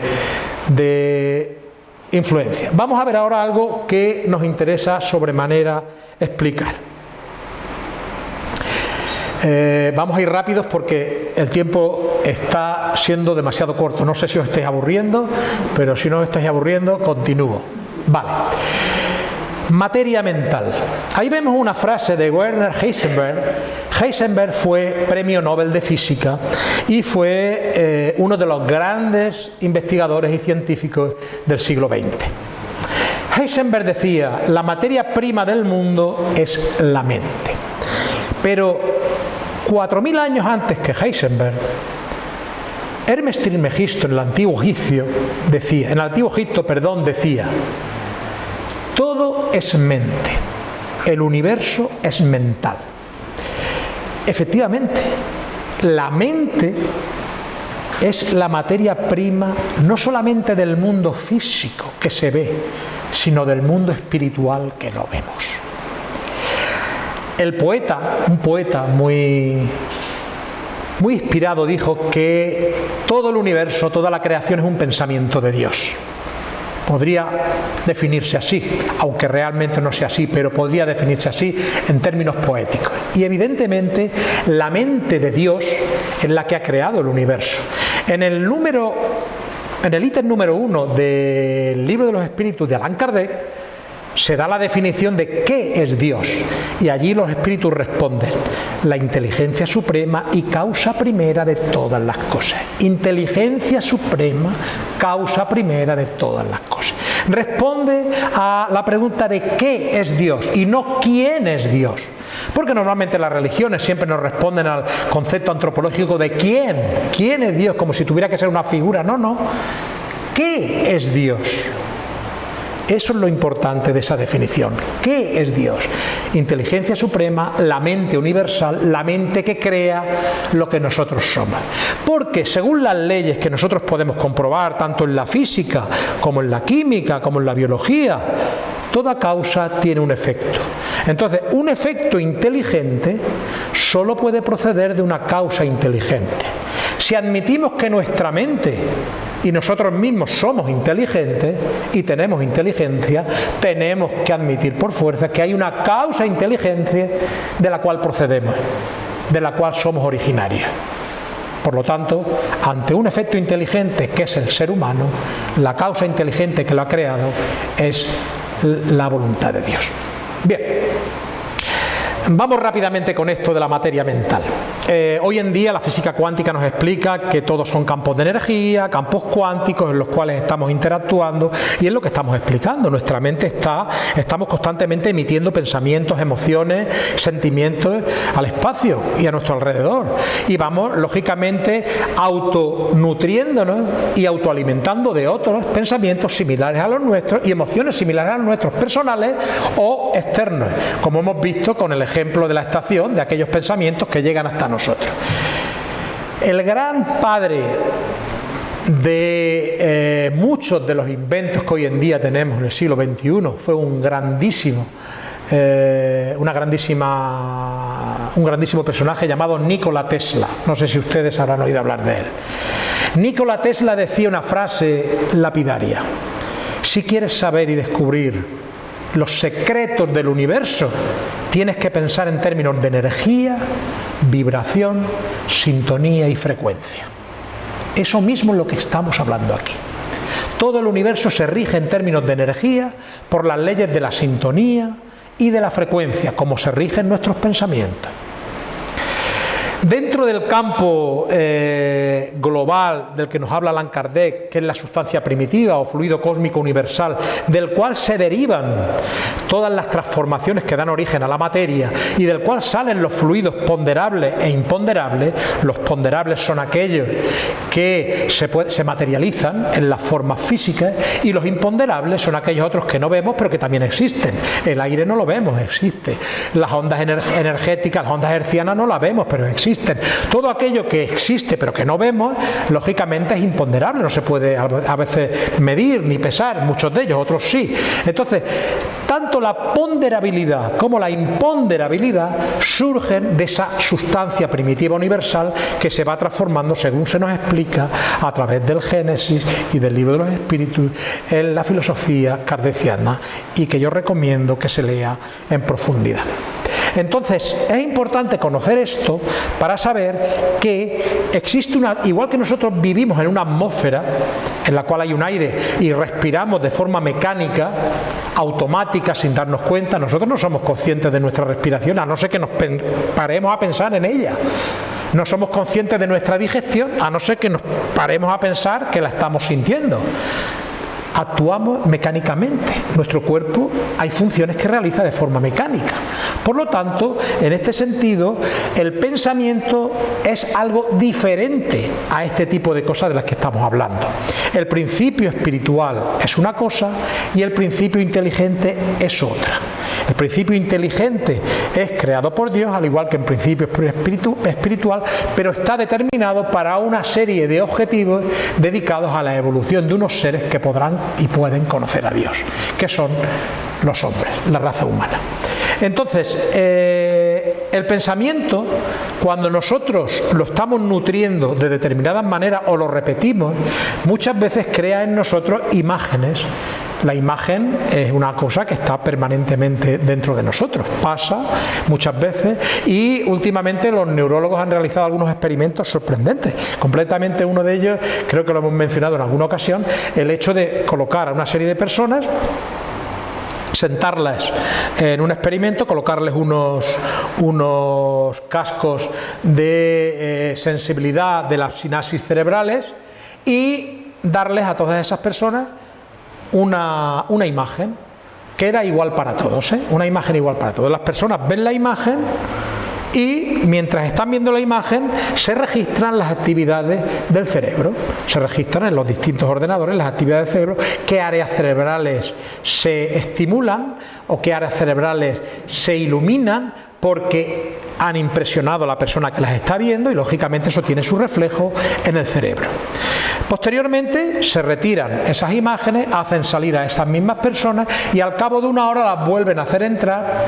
eh, influencia. Vamos a ver ahora algo que nos interesa sobremanera explicar. Eh, vamos a ir rápidos porque el tiempo está siendo demasiado corto. No sé si os estáis aburriendo, pero si no os estáis aburriendo, continúo. Vale. Materia mental. Ahí vemos una frase de Werner Heisenberg. Heisenberg fue premio Nobel de Física y fue eh, uno de los grandes investigadores y científicos del siglo XX. Heisenberg decía, la materia prima del mundo es la mente. Pero 4.000 años antes que Heisenberg, Hermes Trismegisto en el antiguo Egipcio decía, en el antiguo Egipto, perdón, decía, todo es mente, el universo es mental. Efectivamente, la mente es la materia prima no solamente del mundo físico que se ve, sino del mundo espiritual que no vemos. El poeta, un poeta muy, muy inspirado, dijo que todo el universo, toda la creación es un pensamiento de Dios. Podría definirse así, aunque realmente no sea así, pero podría definirse así en términos poéticos. Y evidentemente la mente de Dios es la que ha creado el universo. En el número en el ítem número uno del libro de los espíritus de Allan Kardec, se da la definición de qué es Dios y allí los espíritus responden, la inteligencia suprema y causa primera de todas las cosas. Inteligencia suprema, causa primera de todas las cosas. Responde a la pregunta de qué es Dios y no quién es Dios. Porque normalmente las religiones siempre nos responden al concepto antropológico de quién, quién es Dios, como si tuviera que ser una figura. No, no. ¿Qué es Dios? Eso es lo importante de esa definición. ¿Qué es Dios? Inteligencia suprema, la mente universal, la mente que crea lo que nosotros somos. Porque según las leyes que nosotros podemos comprobar, tanto en la física como en la química, como en la biología, toda causa tiene un efecto. Entonces, un efecto inteligente solo puede proceder de una causa inteligente. Si admitimos que nuestra mente y nosotros mismos somos inteligentes y tenemos inteligencia, tenemos que admitir por fuerza que hay una causa inteligencia de la cual procedemos, de la cual somos originarios. Por lo tanto, ante un efecto inteligente que es el ser humano, la causa inteligente que lo ha creado es la voluntad de Dios. Bien, vamos rápidamente con esto de la materia mental. Eh, hoy en día la física cuántica nos explica que todos son campos de energía, campos cuánticos en los cuales estamos interactuando y es lo que estamos explicando. Nuestra mente está, estamos constantemente emitiendo pensamientos, emociones, sentimientos al espacio y a nuestro alrededor. Y vamos, lógicamente, autonutriéndonos y autoalimentando de otros pensamientos similares a los nuestros y emociones similares a los nuestros personales o externos, como hemos visto con el ejemplo de la estación, de aquellos pensamientos que llegan hasta nosotros nosotros. El gran padre de eh, muchos de los inventos que hoy en día tenemos en el siglo XXI fue un grandísimo eh, una grandísima, un grandísimo personaje llamado Nikola Tesla. No sé si ustedes habrán oído hablar de él. Nikola Tesla decía una frase lapidaria. Si quieres saber y descubrir los secretos del universo, tienes que pensar en términos de energía, vibración, sintonía y frecuencia. Eso mismo es lo que estamos hablando aquí. Todo el universo se rige en términos de energía por las leyes de la sintonía y de la frecuencia, como se rigen nuestros pensamientos. Dentro del campo eh, global del que nos habla Allan Kardec, que es la sustancia primitiva o fluido cósmico universal, del cual se derivan todas las transformaciones que dan origen a la materia y del cual salen los fluidos ponderables e imponderables, los ponderables son aquellos que se, se materializan en las formas físicas y los imponderables son aquellos otros que no vemos pero que también existen. El aire no lo vemos, existe. Las ondas energéticas, las ondas hercianas no las vemos, pero existen todo aquello que existe pero que no vemos, lógicamente es imponderable, no se puede a veces medir ni pesar, muchos de ellos, otros sí. Entonces, tanto la ponderabilidad como la imponderabilidad surgen de esa sustancia primitiva universal que se va transformando, según se nos explica, a través del Génesis y del libro de los espíritus en la filosofía kardeciana y que yo recomiendo que se lea en profundidad. Entonces, es importante conocer esto para saber que existe una, igual que nosotros vivimos en una atmósfera en la cual hay un aire y respiramos de forma mecánica, automática, sin darnos cuenta, nosotros no somos conscientes de nuestra respiración, a no ser que nos paremos a pensar en ella. No somos conscientes de nuestra digestión, a no ser que nos paremos a pensar que la estamos sintiendo actuamos mecánicamente. Nuestro cuerpo hay funciones que realiza de forma mecánica. Por lo tanto, en este sentido, el pensamiento es algo diferente a este tipo de cosas de las que estamos hablando. El principio espiritual es una cosa y el principio inteligente es otra. El principio inteligente es creado por Dios, al igual que el principio espiritual, pero está determinado para una serie de objetivos dedicados a la evolución de unos seres que podrán y pueden conocer a Dios, que son los hombres, la raza humana. Entonces, eh, el pensamiento, cuando nosotros lo estamos nutriendo de determinadas maneras o lo repetimos, muchas veces crea en nosotros imágenes La imagen es una cosa que está permanentemente dentro de nosotros, pasa muchas veces y últimamente los neurólogos han realizado algunos experimentos sorprendentes. Completamente uno de ellos, creo que lo hemos mencionado en alguna ocasión, el hecho de colocar a una serie de personas sentarlas en un experimento, colocarles unos, unos cascos de eh, sensibilidad de las sinapsis cerebrales y darles a todas esas personas una, una imagen que era igual para todos, ¿eh? una imagen igual para todos. Las personas ven la imagen y mientras están viendo la imagen se registran las actividades del cerebro, se registran en los distintos ordenadores las actividades del cerebro, qué áreas cerebrales se estimulan o qué áreas cerebrales se iluminan porque han impresionado a la persona que las está viendo y lógicamente eso tiene su reflejo en el cerebro. Posteriormente se retiran esas imágenes, hacen salir a esas mismas personas y al cabo de una hora las vuelven a hacer entrar,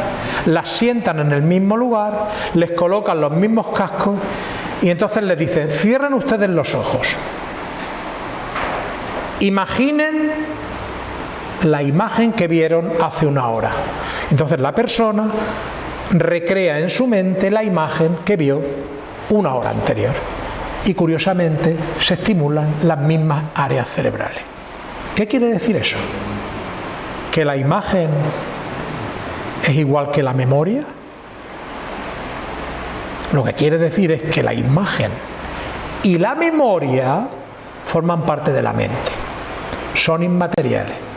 las sientan en el mismo lugar, les colocan los mismos cascos y entonces les dicen, cierren ustedes los ojos, imaginen la imagen que vieron hace una hora. Entonces la persona recrea en su mente la imagen que vio una hora anterior y curiosamente se estimulan las mismas áreas cerebrales. ¿Qué quiere decir eso? ¿Que la imagen es igual que la memoria? Lo que quiere decir es que la imagen y la memoria forman parte de la mente, son inmateriales.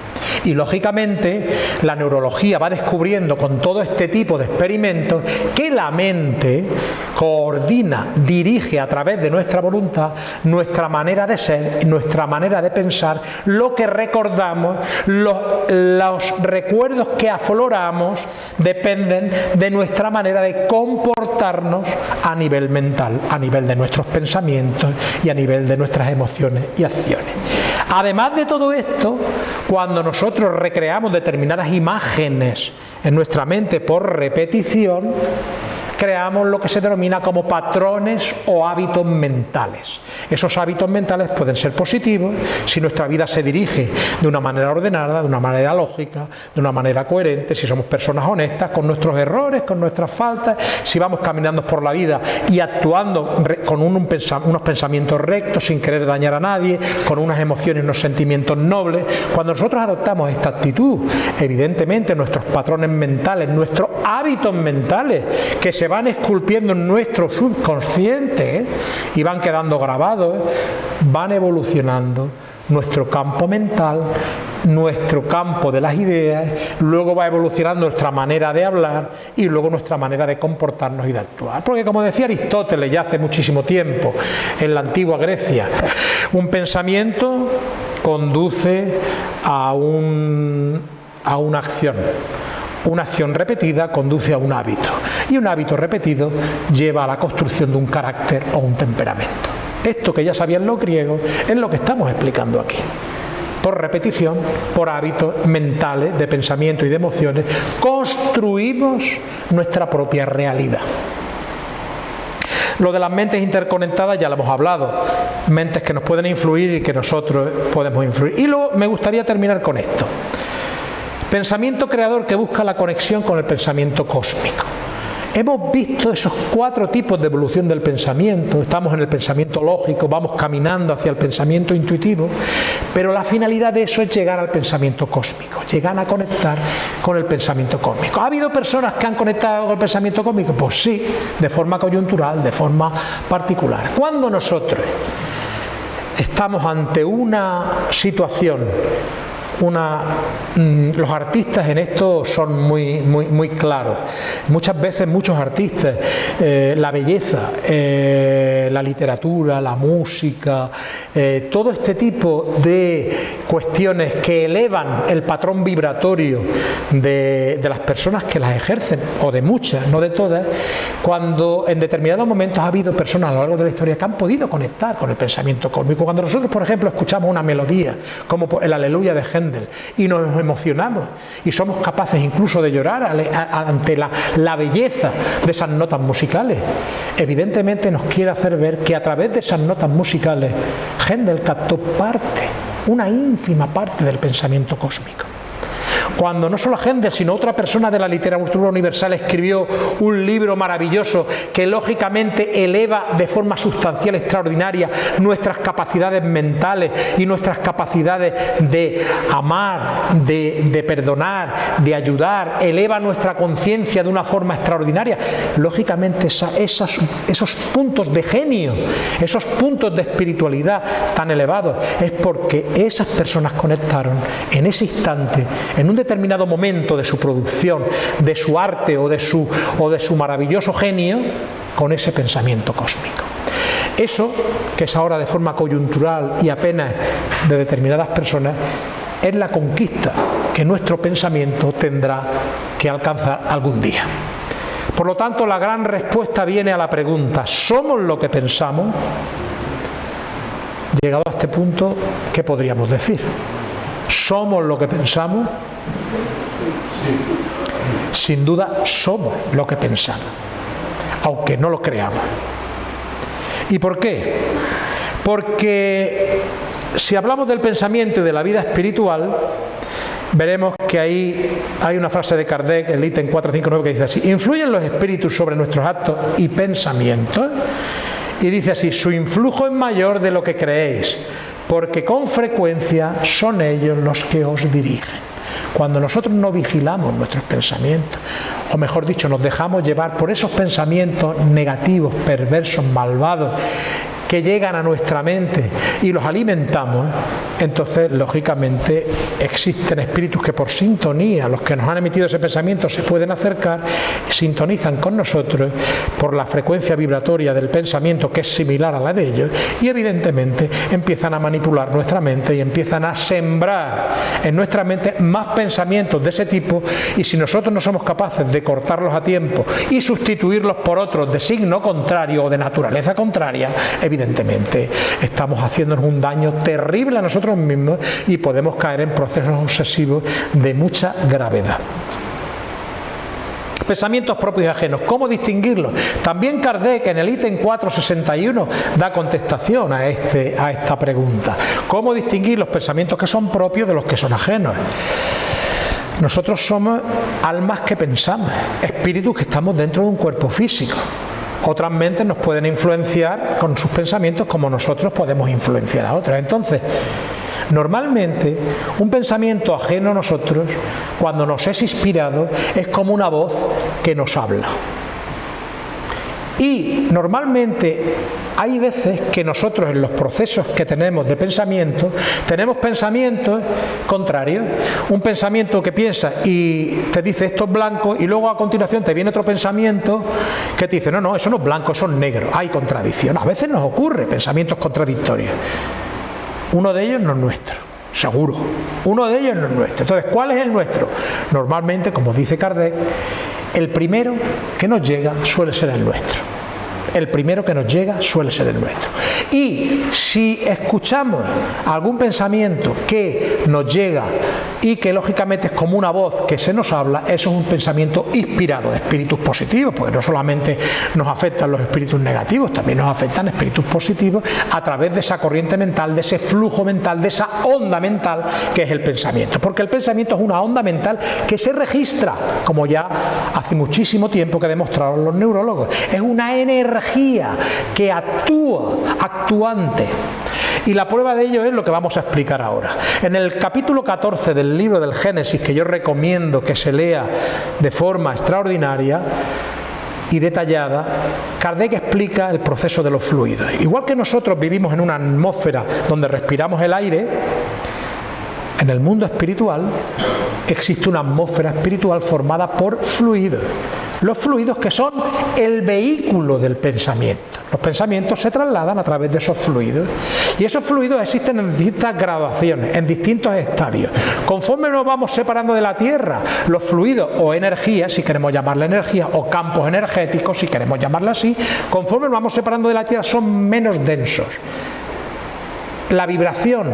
Y lógicamente la neurología va descubriendo con todo este tipo de experimentos que la mente coordina, dirige a través de nuestra voluntad nuestra manera de ser, nuestra manera de pensar, lo que recordamos, los, los recuerdos que afloramos dependen de nuestra manera de comportarnos a nivel mental, a nivel de nuestros pensamientos y a nivel de nuestras emociones y acciones. Además de todo esto, cuando nosotros recreamos determinadas imágenes en nuestra mente por repetición, creamos lo que se denomina como patrones o hábitos mentales. Esos hábitos mentales pueden ser positivos si nuestra vida se dirige de una manera ordenada, de una manera lógica, de una manera coherente, si somos personas honestas con nuestros errores, con nuestras faltas, si vamos caminando por la vida y actuando con unos pensamientos rectos, sin querer dañar a nadie, con unas emociones y unos sentimientos nobles. Cuando nosotros adoptamos esta actitud, evidentemente nuestros patrones mentales, nuestros hábitos mentales que se van esculpiendo en nuestro subconsciente ¿eh? y van quedando grabados, ¿eh? van evolucionando nuestro campo mental, nuestro campo de las ideas, luego va evolucionando nuestra manera de hablar y luego nuestra manera de comportarnos y de actuar. Porque como decía Aristóteles ya hace muchísimo tiempo en la antigua Grecia, un pensamiento conduce a, un, a una acción una acción repetida conduce a un hábito y un hábito repetido lleva a la construcción de un carácter o un temperamento. Esto que ya sabían los griegos es lo que estamos explicando aquí. Por repetición, por hábitos mentales de pensamiento y de emociones, construimos nuestra propia realidad. Lo de las mentes interconectadas ya lo hemos hablado, mentes que nos pueden influir y que nosotros podemos influir. Y luego me gustaría terminar con esto. Pensamiento creador que busca la conexión con el pensamiento cósmico. Hemos visto esos cuatro tipos de evolución del pensamiento, estamos en el pensamiento lógico, vamos caminando hacia el pensamiento intuitivo, pero la finalidad de eso es llegar al pensamiento cósmico, llegar a conectar con el pensamiento cósmico. ¿Ha habido personas que han conectado con el pensamiento cósmico? Pues sí, de forma coyuntural, de forma particular. Cuando nosotros estamos ante una situación una, mm, los artistas en esto son muy, muy, muy claros. Muchas veces muchos artistas, eh, la belleza, eh, la literatura, la música, eh, todo este tipo de cuestiones que elevan el patrón vibratorio de, de las personas que las ejercen, o de muchas, no de todas, cuando en determinados momentos ha habido personas a lo largo de la historia que han podido conectar con el pensamiento cósmico. Cuando nosotros, por ejemplo, escuchamos una melodía, como el Aleluya de Y nos emocionamos y somos capaces incluso de llorar ante la, belleza de esas notas musicales. Evidentemente nos quiere hacer ver que a través de esas notas musicales Händel captó parte una ínfima parte del pensamiento cósmico. Cuando no solo Händel, sino otra persona de la literatura universal escribió un libro maravilloso que lógicamente eleva de forma sustancial extraordinaria nuestras capacidades mentales y nuestras capacidades de amar, de, perdonar, de ayudar, eleva nuestra conciencia de una forma extraordinaria. Lógicamente esos puntos de genio, esos puntos de espiritualidad tan elevados, es porque esas personas conectaron en ese instante, en un determinado momento de su producción, de su arte o de su, o de su maravilloso genio, con ese pensamiento cósmico. Eso, que es ahora de forma coyuntural y apenas de determinadas personas, es la conquista que nuestro pensamiento tendrá que alcanzar algún día. Por lo tanto, la gran respuesta viene a la pregunta, ¿somos lo que pensamos? Llegado a este punto, ¿qué podríamos decir? ¿Somos lo que pensamos? Sin duda somos lo que pensamos, aunque no lo creamos. ¿Y por qué? Porque si hablamos del pensamiento y de la vida espiritual, veremos que ahí hay una frase de Kardec, el ítem 459, que dice así, influyen los espíritus sobre nuestros actos y pensamientos, y dice así, su influjo es mayor de lo que creéis, porque con frecuencia son ellos los que os dirigen. Cuando nosotros no vigilamos nuestros pensamientos, o mejor dicho, nos dejamos llevar por esos pensamientos negativos, perversos, malvados, que llegan a nuestra mente y los alimentamos, entonces lógicamente existen espíritus que por sintonía, los que nos han emitido ese pensamiento, se pueden acercar, sintonizan con nosotros por la frecuencia vibratoria del pensamiento que es similar a la de ellos y evidentemente empiezan a manipular nuestra mente y empiezan a sembrar en nuestra mente más pensamientos de ese tipo y si nosotros no somos capaces de cortarlos a tiempo y sustituirlos por otros de signo contrario o de naturaleza contraria, evidentemente estamos haciéndonos un daño terrible a nosotros mismos y podemos caer en procesos obsesivos de mucha gravedad. Pensamientos propios y ajenos. ¿Cómo distinguirlos? También Kardec en el ítem 461 da contestación a, este, a esta pregunta. ¿Cómo distinguir los pensamientos que son propios de los que son ajenos? Nosotros somos almas que pensamos, espíritus que estamos dentro de un cuerpo físico. Otras mentes nos pueden influenciar con sus pensamientos como nosotros podemos influenciar a otras. Entonces, normalmente un pensamiento ajeno a nosotros, cuando nos es inspirado, es como una voz que nos habla. Y normalmente hay veces que nosotros en los procesos que tenemos de pensamiento, tenemos pensamientos contrarios. Un pensamiento que piensa y te dice esto es blanco y luego a continuación te viene otro pensamiento que te dice no, no, eso no es blanco, eso es negro. Hay contradicción. A veces nos ocurre pensamientos contradictorios. Uno de ellos no es nuestro seguro. Uno de ellos no es nuestro. Entonces, ¿cuál es el nuestro? Normalmente, como dice Kardec, el primero que nos llega suele ser el nuestro. El primero que nos llega suele ser el nuestro. Y si escuchamos algún pensamiento que nos llega y que lógicamente es como una voz que se nos habla, eso es un pensamiento inspirado de espíritus positivos, porque no solamente nos afectan los espíritus negativos, también nos afectan espíritus positivos a través de esa corriente mental, de ese flujo mental, de esa onda mental que es el pensamiento. Porque el pensamiento es una onda mental que se registra, como ya hace muchísimo tiempo que demostraron los neurólogos. Es una energía que actúa, actuante. Y la prueba de ello es lo que vamos a explicar ahora. En el capítulo 14 del libro del Génesis, que yo recomiendo que se lea de forma extraordinaria, y detallada, Kardec explica el proceso de los fluidos. Igual que nosotros vivimos en una atmósfera donde respiramos el aire, en el mundo espiritual existe una atmósfera espiritual formada por fluidos. Los fluidos que son el vehículo del pensamiento. Los pensamientos se trasladan a través de esos fluidos. Y esos fluidos existen en distintas graduaciones, en distintos estadios. Conforme nos vamos separando de la Tierra, los fluidos o energías, si queremos llamarla energía, o campos energéticos, si queremos llamarla así, conforme nos vamos separando de la Tierra son menos densos la vibración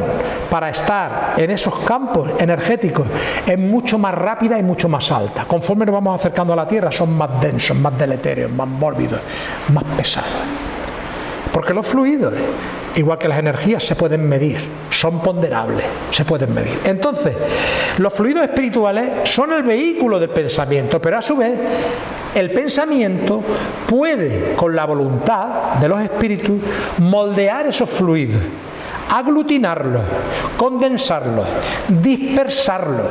para estar en esos campos energéticos es mucho más rápida y mucho más alta. Conforme nos vamos acercando a la Tierra son más densos, más deletéreos, más mórbidos, más pesados. Porque los fluidos igual que las energías, se pueden medir, son ponderables, se pueden medir. Entonces, los fluidos espirituales son el vehículo del pensamiento, pero a su vez el pensamiento puede, con la voluntad de los espíritus, moldear esos fluidos, aglutinarlos, condensarlos, dispersarlos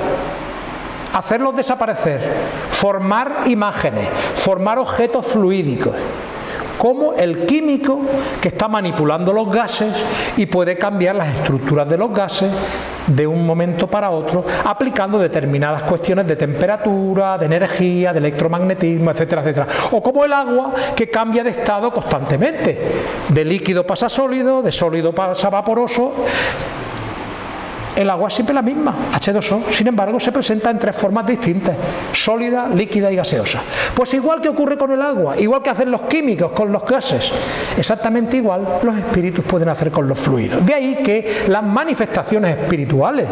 hacerlos desaparecer, formar imágenes, formar objetos fluídicos como el químico que está manipulando los gases y puede cambiar las estructuras de los gases de un momento para otro aplicando determinadas cuestiones de temperatura, de energía, de electromagnetismo, etcétera, etcétera. O como el agua que cambia de estado constantemente. De líquido pasa a sólido, de sólido pasa a vaporoso el agua es siempre la misma, H2O, sin embargo se presenta en tres formas distintas, sólida, líquida y gaseosa. Pues igual que ocurre con el agua, igual que hacen los químicos con los gases, exactamente igual los espíritus pueden hacer con los fluidos. De ahí que las manifestaciones espirituales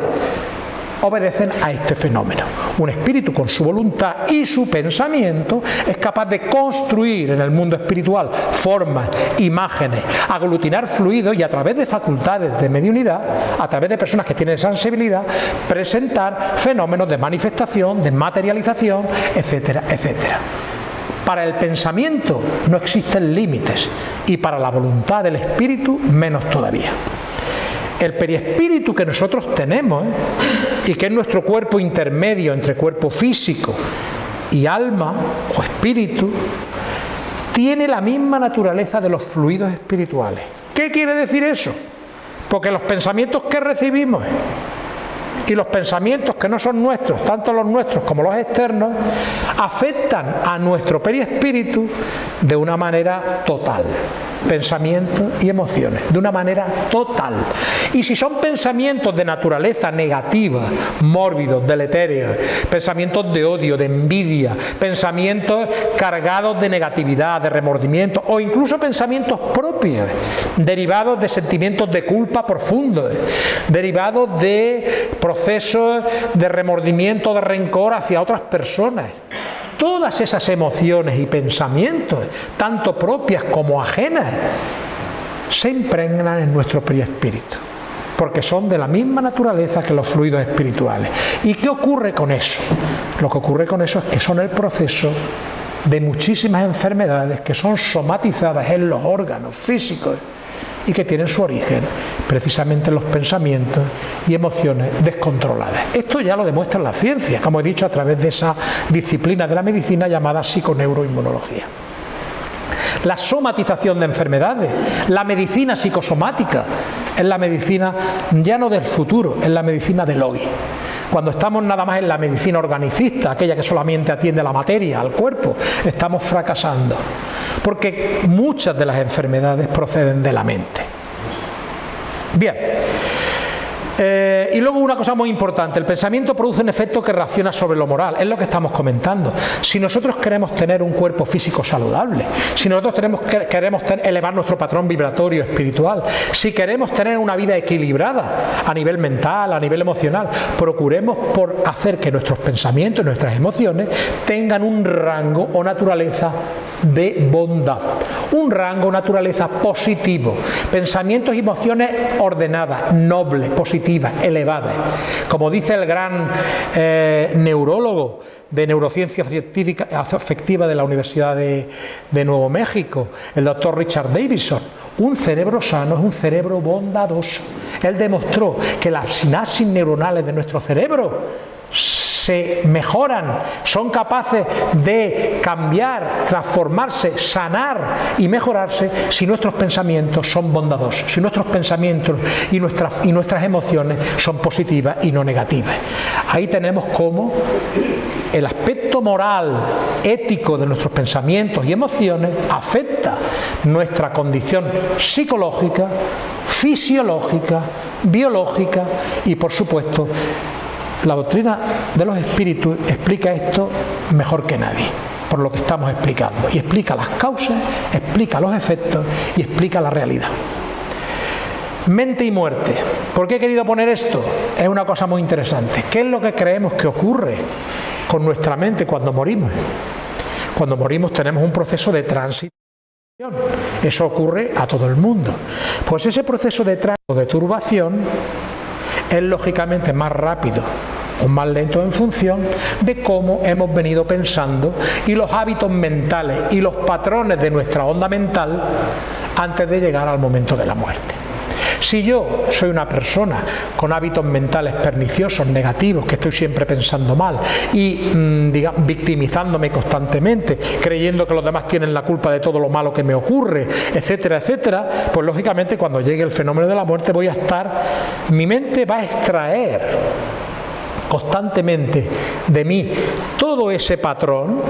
obedecen a este fenómeno. Un espíritu con su voluntad y su pensamiento es capaz de construir en el mundo espiritual formas, imágenes, aglutinar fluidos y a través de facultades de mediunidad, a través de personas que tienen sensibilidad, presentar fenómenos de manifestación, de materialización, etcétera, etcétera. Para el pensamiento no existen límites y para la voluntad del espíritu menos todavía. El periespíritu que nosotros tenemos ¿eh? y que es nuestro cuerpo intermedio entre cuerpo físico y alma o espíritu, tiene la misma naturaleza de los fluidos espirituales. ¿Qué quiere decir eso? Porque los pensamientos que recibimos y los pensamientos que no son nuestros, tanto los nuestros como los externos, afectan a nuestro periespíritu de una manera total pensamientos y emociones, de una manera total. Y si son pensamientos de naturaleza negativa, mórbidos, deletéreos, pensamientos de odio, de envidia, pensamientos cargados de negatividad, de remordimiento, o incluso pensamientos propios, derivados de sentimientos de culpa profundos, derivados de procesos de remordimiento, de rencor hacia otras personas, todas esas emociones y pensamientos, tanto propias como ajenas, se impregnan en nuestro espíritu, porque son de la misma naturaleza que los fluidos espirituales. ¿Y qué ocurre con eso? Lo que ocurre con eso es que son el proceso de muchísimas enfermedades que son somatizadas en los órganos físicos y que tienen su origen precisamente en los pensamientos y emociones descontroladas. Esto ya lo demuestra la ciencia, como he dicho, a través de esa disciplina de la medicina llamada psiconeuroinmunología. La somatización de enfermedades, la medicina psicosomática, es la medicina ya no del futuro, es la medicina del hoy. Cuando estamos nada más en la medicina organicista, aquella que solamente atiende a la materia, al cuerpo, estamos fracasando. Porque muchas de las enfermedades proceden de la mente. Bien, eh, y luego una cosa muy importante, el pensamiento produce un efecto que reacciona sobre lo moral, es lo que estamos comentando. Si nosotros queremos tener un cuerpo físico saludable, si nosotros queremos elevar nuestro patrón vibratorio espiritual, si queremos tener una vida equilibrada a nivel mental, a nivel emocional, procuremos por hacer que nuestros pensamientos, nuestras emociones tengan un rango o naturaleza de bondad, un rango o naturaleza positivo, pensamientos y emociones ordenadas, nobles, positivas Como dice el gran eh, neurólogo de neurociencia afectiva de la Universidad de, de Nuevo México, el doctor Richard Davidson, un cerebro sano es un cerebro bondadoso. Él demostró que las sinapsis neuronales de nuestro cerebro se mejoran, son capaces de cambiar, transformarse, sanar y mejorarse si nuestros pensamientos son bondadosos, si nuestros pensamientos y nuestras, y nuestras emociones son positivas y no negativas. Ahí tenemos cómo el aspecto moral, ético de nuestros pensamientos y emociones afecta nuestra condición psicológica, fisiológica, biológica y por supuesto la doctrina de los espíritus explica esto mejor que nadie, por lo que estamos explicando. Y explica las causas, explica los efectos y explica la realidad. Mente y muerte. ¿Por qué he querido poner esto? Es una cosa muy interesante. ¿Qué es lo que creemos que ocurre con nuestra mente cuando morimos? Cuando morimos tenemos un proceso de tránsito. Eso ocurre a todo el mundo. Pues ese proceso de trato de turbación es lógicamente más rápido o más lento en función de cómo hemos venido pensando y los hábitos mentales y los patrones de nuestra onda mental antes de llegar al momento de la muerte. Si yo soy una persona con hábitos mentales perniciosos, negativos, que estoy siempre pensando mal y mm, victimizándome constantemente, creyendo que los demás tienen la culpa de todo lo malo que me ocurre, etcétera, etcétera, pues lógicamente cuando llegue el fenómeno de la muerte voy a estar, mi mente va a extraer constantemente de mí todo ese patrón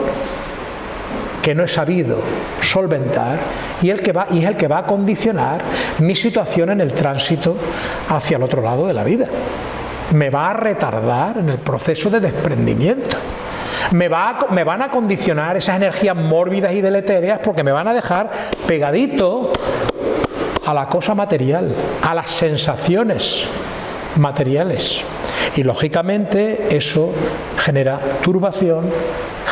que no he sabido solventar y, el que va, y es el que va a condicionar mi situación en el tránsito hacia el otro lado de la vida. Me va a retardar en el proceso de desprendimiento. Me, va me, van a condicionar esas energías mórbidas y deletéreas porque me van a dejar pegadito a la cosa material, a las sensaciones materiales. Y lógicamente eso genera turbación,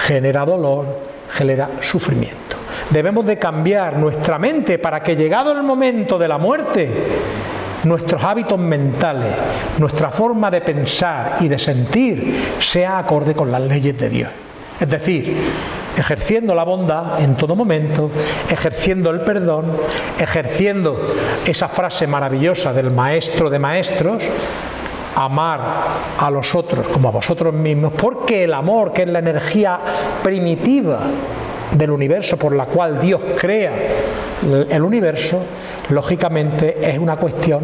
genera dolor, genera sufrimiento. Debemos de cambiar nuestra mente para que llegado el momento de la muerte, nuestros hábitos mentales, nuestra forma de pensar y de sentir sea acorde con las leyes de Dios. Es decir, ejerciendo la bondad en todo momento, ejerciendo el perdón, ejerciendo esa frase maravillosa del maestro de maestros, amar a los otros como a vosotros mismos, porque el amor, que es la energía primitiva del universo por la cual Dios crea el universo, lógicamente es una cuestión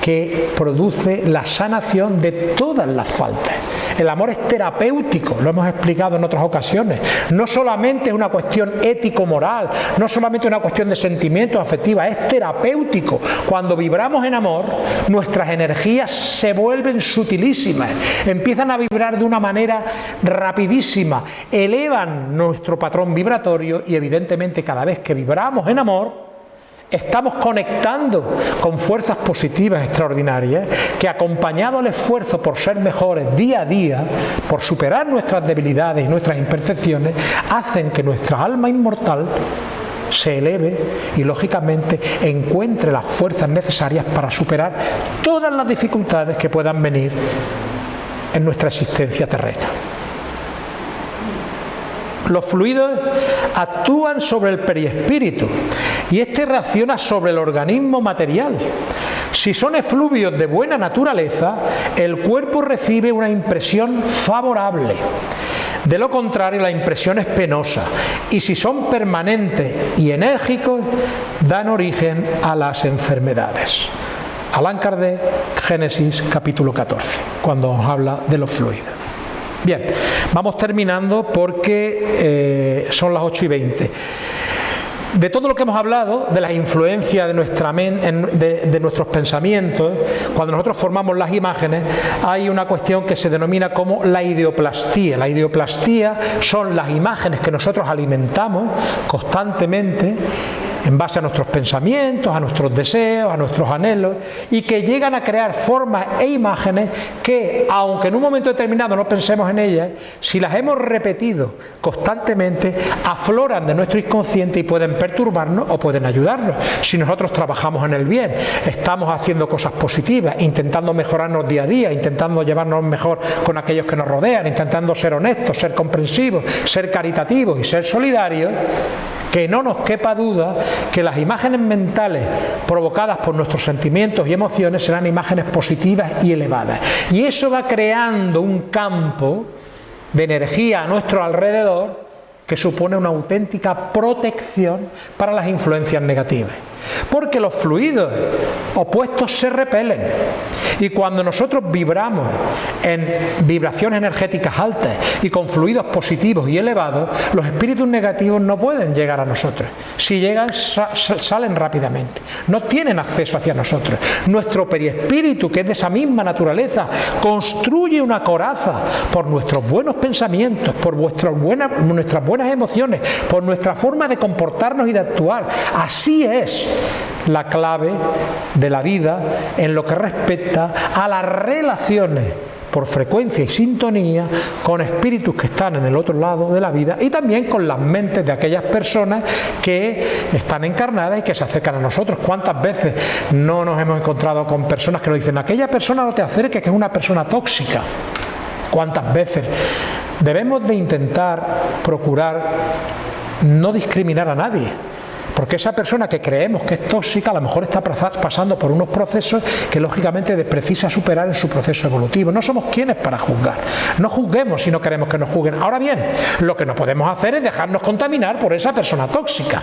que produce la sanación de todas las faltas. El amor es terapéutico, lo hemos explicado en otras ocasiones. No solamente es una cuestión ético-moral, no solamente una cuestión de sentimientos afectivos, es terapéutico. Cuando vibramos en amor, nuestras energías se vuelven sutilísimas, empiezan a vibrar de una manera rapidísima, elevan nuestro patrón vibratorio y evidentemente cada vez que vibramos en amor, estamos conectando con fuerzas positivas extraordinarias que acompañado al esfuerzo por ser mejores día a día, por superar nuestras debilidades y nuestras imperfecciones, hacen que nuestra alma inmortal se eleve y lógicamente encuentre las fuerzas necesarias para superar todas las dificultades que puedan venir en nuestra existencia terrena. Los fluidos actúan sobre el perispíritu y este reacciona sobre el organismo material. Si son efluvios de buena naturaleza, el cuerpo recibe una impresión favorable. De lo contrario, la impresión es penosa y si son permanentes y enérgicos, dan origen a las enfermedades. Alan Kardec, Génesis capítulo 14, cuando nos habla de los fluidos. Bien, vamos terminando porque eh, son las 8 y 20. De todo lo que hemos hablado, de la influencia de, nuestra de, de, nuestros pensamientos, cuando nosotros formamos las imágenes, hay una cuestión que se denomina como la ideoplastía. La ideoplastía son las imágenes que nosotros alimentamos constantemente en base a nuestros pensamientos, a nuestros deseos, a nuestros anhelos, y que llegan a crear formas e imágenes que, aunque en un momento determinado no pensemos en ellas, si las hemos repetido constantemente, afloran de nuestro inconsciente y pueden perturbarnos o pueden ayudarnos. Si nosotros trabajamos en el bien, estamos haciendo cosas positivas, intentando mejorarnos día a día, intentando llevarnos mejor con aquellos que nos rodean, intentando ser honestos, ser comprensivos, ser caritativos y ser solidarios, que no nos quepa duda que las imágenes mentales provocadas por nuestros sentimientos y emociones serán imágenes positivas y elevadas. Y eso va creando un campo de energía a nuestro alrededor que supone una auténtica protección para las influencias negativas. Porque los fluidos opuestos se repelen. Y cuando nosotros vibramos en vibraciones energéticas altas y con fluidos positivos y elevados, los espíritus negativos no pueden llegar a nosotros. Si llegan, salen rápidamente. No tienen acceso hacia nosotros. Nuestro periespíritu, que es de esa misma naturaleza, construye una coraza por nuestros buenos pensamientos, por nuestras buenas emociones, por nuestra forma de comportarnos y de actuar. Así es la clave de la vida en lo que respecta a las relaciones por frecuencia y sintonía con espíritus que están en el otro lado de la vida y también con las mentes de aquellas personas que están encarnadas y que se acercan a nosotros. ¿Cuántas veces no nos hemos encontrado con personas que nos dicen, aquella persona no te acerques, que es una persona tóxica? ¿Cuántas veces? Debemos de intentar procurar no discriminar a nadie porque esa persona que creemos que es tóxica a lo mejor está pasando por unos procesos que lógicamente precisa superar en su proceso evolutivo. No somos quienes para juzgar. No juzguemos si no queremos que nos juzguen. Ahora bien, lo que no podemos hacer es dejarnos contaminar por esa persona tóxica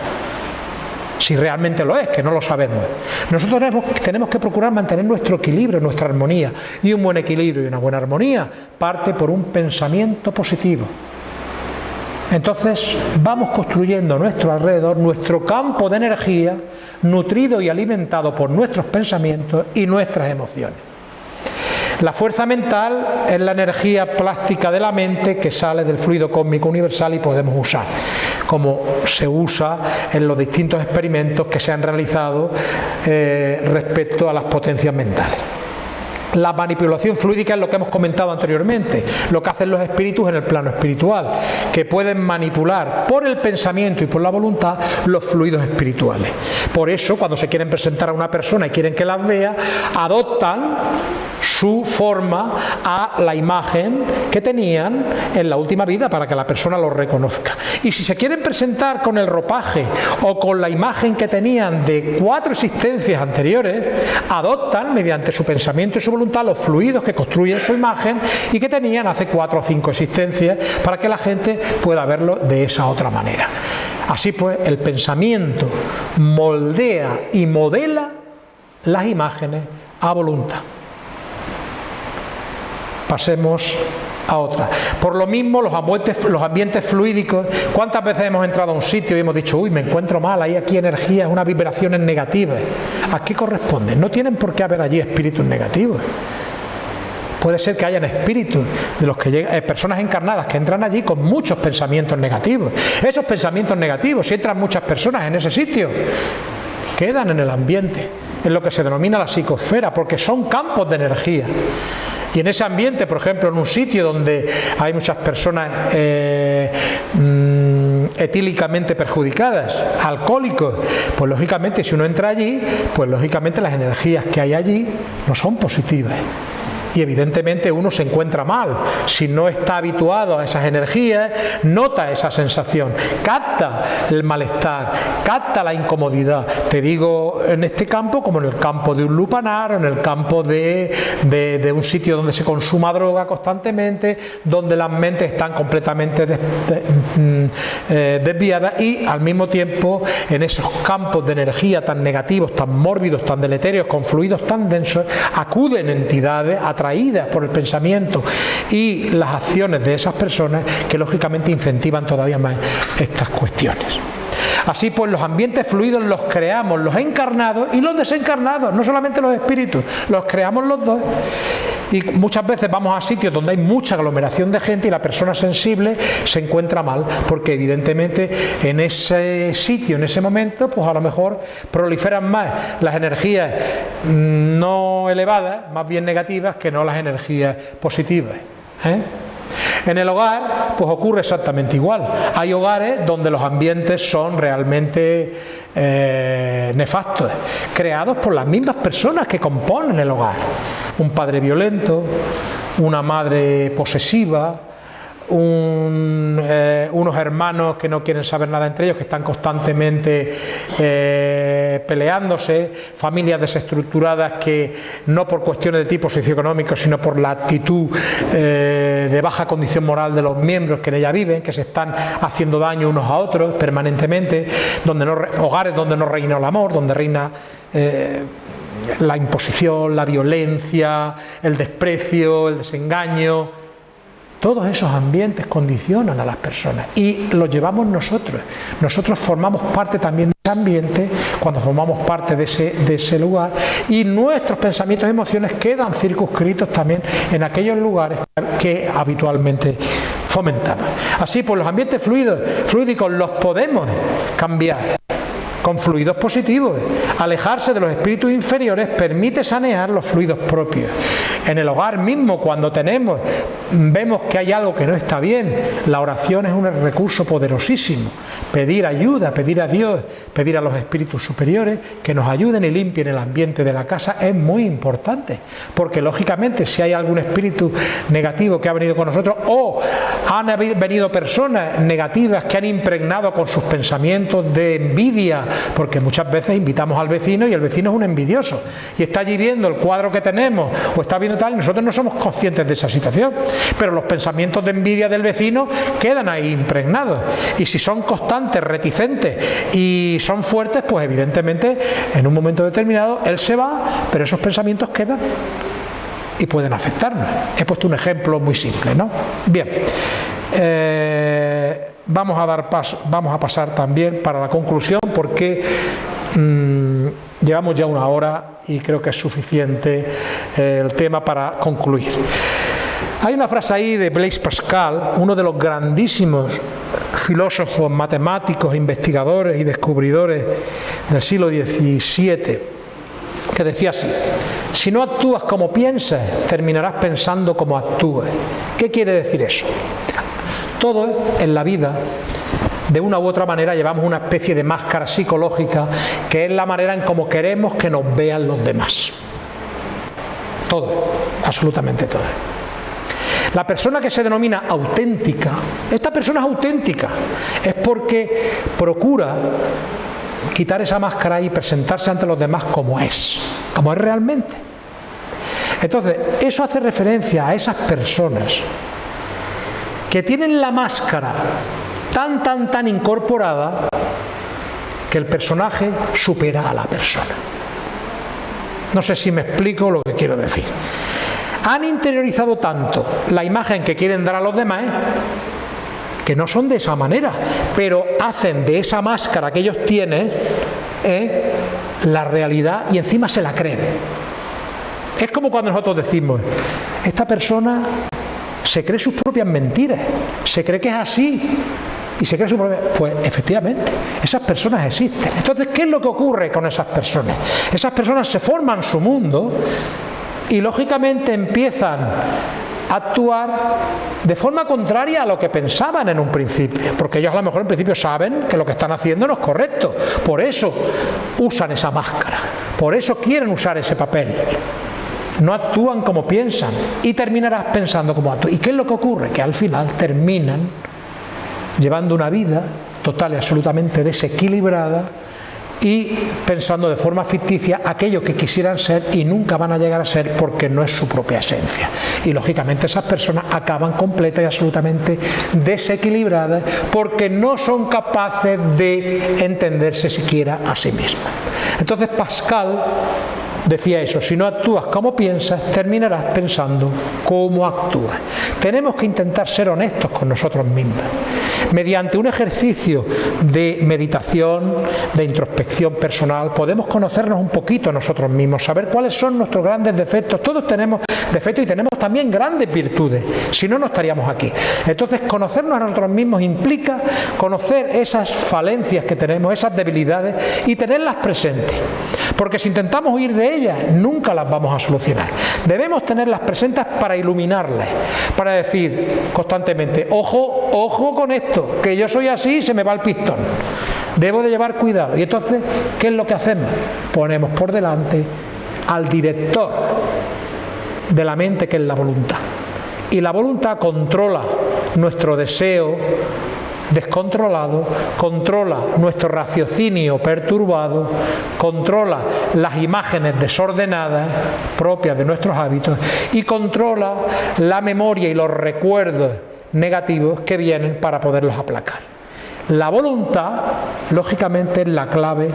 si realmente lo es, que no lo sabemos. Nosotros tenemos, que procurar mantener nuestro equilibrio, nuestra armonía. Y un buen equilibrio y una buena armonía parte por un pensamiento positivo. Entonces vamos construyendo nuestro alrededor nuestro campo de energía nutrido y alimentado por nuestros pensamientos y nuestras emociones. La fuerza mental es la energía plástica de la mente que sale del fluido cósmico universal y podemos usar, como se usa en los distintos experimentos que se han realizado eh, respecto a las potencias mentales. La manipulación fluídica es lo que hemos comentado anteriormente, lo que hacen los espíritus en el plano espiritual, que pueden manipular por el pensamiento y por la voluntad los fluidos espirituales. Por eso, cuando se quieren presentar a una persona y quieren que las vea, adoptan su forma a la imagen que tenían en la última vida para que la persona lo reconozca. Y si se quieren presentar con el ropaje o con la imagen que tenían de cuatro existencias anteriores, adoptan mediante su pensamiento y su voluntad los fluidos que construyen su imagen y que tenían hace cuatro o cinco existencias para que la gente pueda verlo de esa otra manera. Así pues, el pensamiento moldea y modela las imágenes a voluntad pasemos a otra. Por lo mismo, los ambientes, los fluídicos, ¿cuántas veces hemos entrado a un sitio y hemos dicho, uy, me encuentro mal, hay aquí energías, unas vibraciones negativas? ¿A qué corresponde? No tienen por qué haber allí espíritus negativos. Puede ser que hayan espíritus de los que llegan, eh, personas encarnadas que entran allí con muchos pensamientos negativos. Esos pensamientos negativos, si entran muchas personas en ese sitio, quedan en el ambiente, en lo que se denomina la psicosfera, porque son campos de energía. Y en ese ambiente, por ejemplo, en un sitio donde hay muchas personas eh, mm, etílicamente perjudicadas, alcohólicos, pues lógicamente si uno entra allí, pues lógicamente las energías que hay allí no son positivas y evidentemente uno se encuentra mal. Si no está habituado a esas energías, nota esa sensación, capta el malestar, capta la incomodidad. Te digo en este campo como en el campo de un lupanar, en el campo de, un sitio donde se consuma droga constantemente, donde las mentes están completamente mm, eh, desviadas y al mismo tiempo en esos campos de energía tan negativos, tan mórbidos, tan deleterios, con fluidos tan densos, acuden entidades a atraídas por el pensamiento y las acciones de esas personas que lógicamente incentivan todavía más estas cuestiones. Así pues los ambientes fluidos los creamos los encarnados y los desencarnados, no solamente los espíritus, los creamos los dos. Y muchas veces vamos a sitios donde hay mucha aglomeración de gente y la persona sensible se encuentra mal, porque evidentemente en ese sitio, en ese momento, pues a lo mejor proliferan más las energías no elevadas, más bien negativas, que no las energías positivas. ¿eh? En el hogar, pues ocurre exactamente igual. Hay hogares donde los ambientes son realmente eh, nefastos, creados por las mismas personas que componen el hogar. Un padre violento, una madre posesiva, eh, unos hermanos que no quieren saber nada entre ellos, que están constantemente eh, peleándose, familias desestructuradas que no por cuestiones de tipo socioeconómico, sino por la actitud eh, de baja condición moral de los miembros que en ella viven, que se están haciendo daño unos a otros permanentemente, donde hogares donde no reina el amor, donde reina la imposición, la violencia, el desprecio, el desengaño, todos esos ambientes condicionan a las personas y los llevamos nosotros. Nosotros formamos parte también de ese ambiente cuando formamos parte de ese, lugar y nuestros pensamientos y emociones quedan circunscritos también en aquellos lugares que habitualmente fomentamos. Así, pues los ambientes fluidos, fluídicos los podemos cambiar con fluidos positivos. Alejarse de los espíritus inferiores permite sanear los fluidos propios. En el hogar mismo, cuando tenemos, vemos que hay algo que no está bien, la oración es un recurso poderosísimo. Pedir ayuda, pedir a Dios, pedir a los espíritus superiores que nos ayuden y limpien el ambiente de la casa es muy importante. Porque lógicamente si hay algún espíritu negativo que ha venido con nosotros o han venido personas negativas que han impregnado con sus pensamientos de envidia, porque muchas veces invitamos al vecino y el vecino es un envidioso y está allí viendo el cuadro que tenemos o está viendo tal y nosotros no somos conscientes de esa situación, pero los pensamientos de envidia del vecino quedan ahí impregnados y si son constantes, reticentes y son fuertes, pues evidentemente en un momento determinado él se va, pero esos pensamientos quedan y pueden afectarnos. He puesto un ejemplo muy simple, ¿no? Bien. Eh, vamos a dar paso, vamos a pasar también para la conclusión porque mm, llevamos ya una hora y creo que es suficiente eh, el tema para concluir. Hay una frase ahí de Blaise Pascal, uno de los grandísimos filósofos, matemáticos, investigadores y descubridores del siglo XVII, que decía así, si no actúas como piensas, terminarás pensando como actúes. ¿Qué quiere decir eso? Todo en la vida, de una u otra manera, llevamos una especie de máscara psicológica que es la manera en cómo queremos que nos vean los demás. Todo, absolutamente todo. La persona que se denomina auténtica, esta persona es auténtica, es porque procura quitar esa máscara y presentarse ante los demás como es, como es realmente. Entonces, eso hace referencia a esas personas que tienen la máscara tan, tan, tan incorporada que el personaje supera a la persona. No sé si me explico lo que quiero decir. Han interiorizado tanto la imagen que quieren dar a los demás que no son de esa manera, pero hacen de esa máscara que ellos tienen ¿eh? la realidad y encima se la creen. Es como cuando nosotros decimos, esta persona se cree sus propias mentiras, se cree que es así. Y se cree su propia... Pues efectivamente, esas personas existen. Entonces, ¿qué es lo que ocurre con esas personas? Esas personas se forman su mundo y lógicamente empiezan a actuar de forma contraria a lo que pensaban en un principio, porque ellos a lo mejor en principio saben que lo que están haciendo no es correcto, por eso usan esa máscara, por eso quieren usar ese papel no actúan como piensan y terminarás pensando como actúan. ¿Y qué es lo que ocurre? Que al final terminan llevando una vida total y absolutamente desequilibrada y pensando de forma ficticia aquello que quisieran ser y nunca van a llegar a ser porque no es su propia esencia. Y lógicamente esas personas acaban completa y absolutamente desequilibradas porque no son capaces de entenderse siquiera a sí mismas. Entonces Pascal decía eso, si no actúas como piensas, terminarás pensando como actúas. Tenemos que intentar ser honestos con nosotros mismos. Mediante un ejercicio de meditación, de introspección personal, podemos conocernos un poquito nosotros mismos, saber cuáles son nuestros grandes defectos. Todos tenemos defectos y tenemos también grandes virtudes, si no, no estaríamos aquí. Entonces, conocernos a nosotros mismos implica conocer esas falencias que tenemos, esas debilidades y tenerlas presentes. Porque si intentamos huir de ellas, nunca las vamos a solucionar. Debemos tenerlas presentes para iluminarlas, para decir constantemente, ojo, ojo con esto, que yo soy así se me va el pistón. Debo de llevar cuidado. Y entonces, ¿qué es lo que hacemos? Ponemos por delante al director de la mente, que es la voluntad. Y la voluntad controla nuestro deseo, descontrolado, controla nuestro raciocinio perturbado, controla las imágenes desordenadas propias de nuestros hábitos y controla la memoria y los recuerdos negativos que vienen para poderlos aplacar. La voluntad, lógicamente, es la clave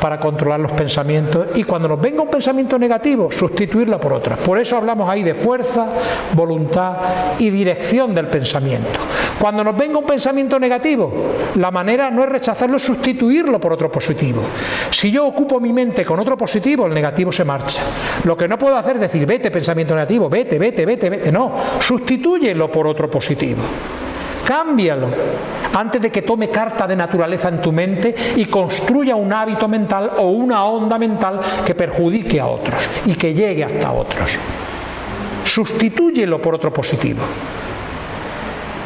para controlar los pensamientos y cuando nos venga un pensamiento negativo, sustituirlo por otro. Por eso hablamos ahí de fuerza, voluntad y dirección del pensamiento. Cuando nos venga un pensamiento negativo, la manera no es rechazarlo, es sustituirlo por otro positivo. Si yo ocupo mi mente con otro positivo, el negativo se marcha. Lo que no puedo hacer es decir, vete pensamiento negativo, vete, vete, vete, vete. No, sustitúyelo por otro positivo. Cámbialo antes de que tome carta de naturaleza en tu mente y construya un hábito mental o una onda mental que perjudique a otros y que llegue hasta otros. Sustitúyelo por otro positivo.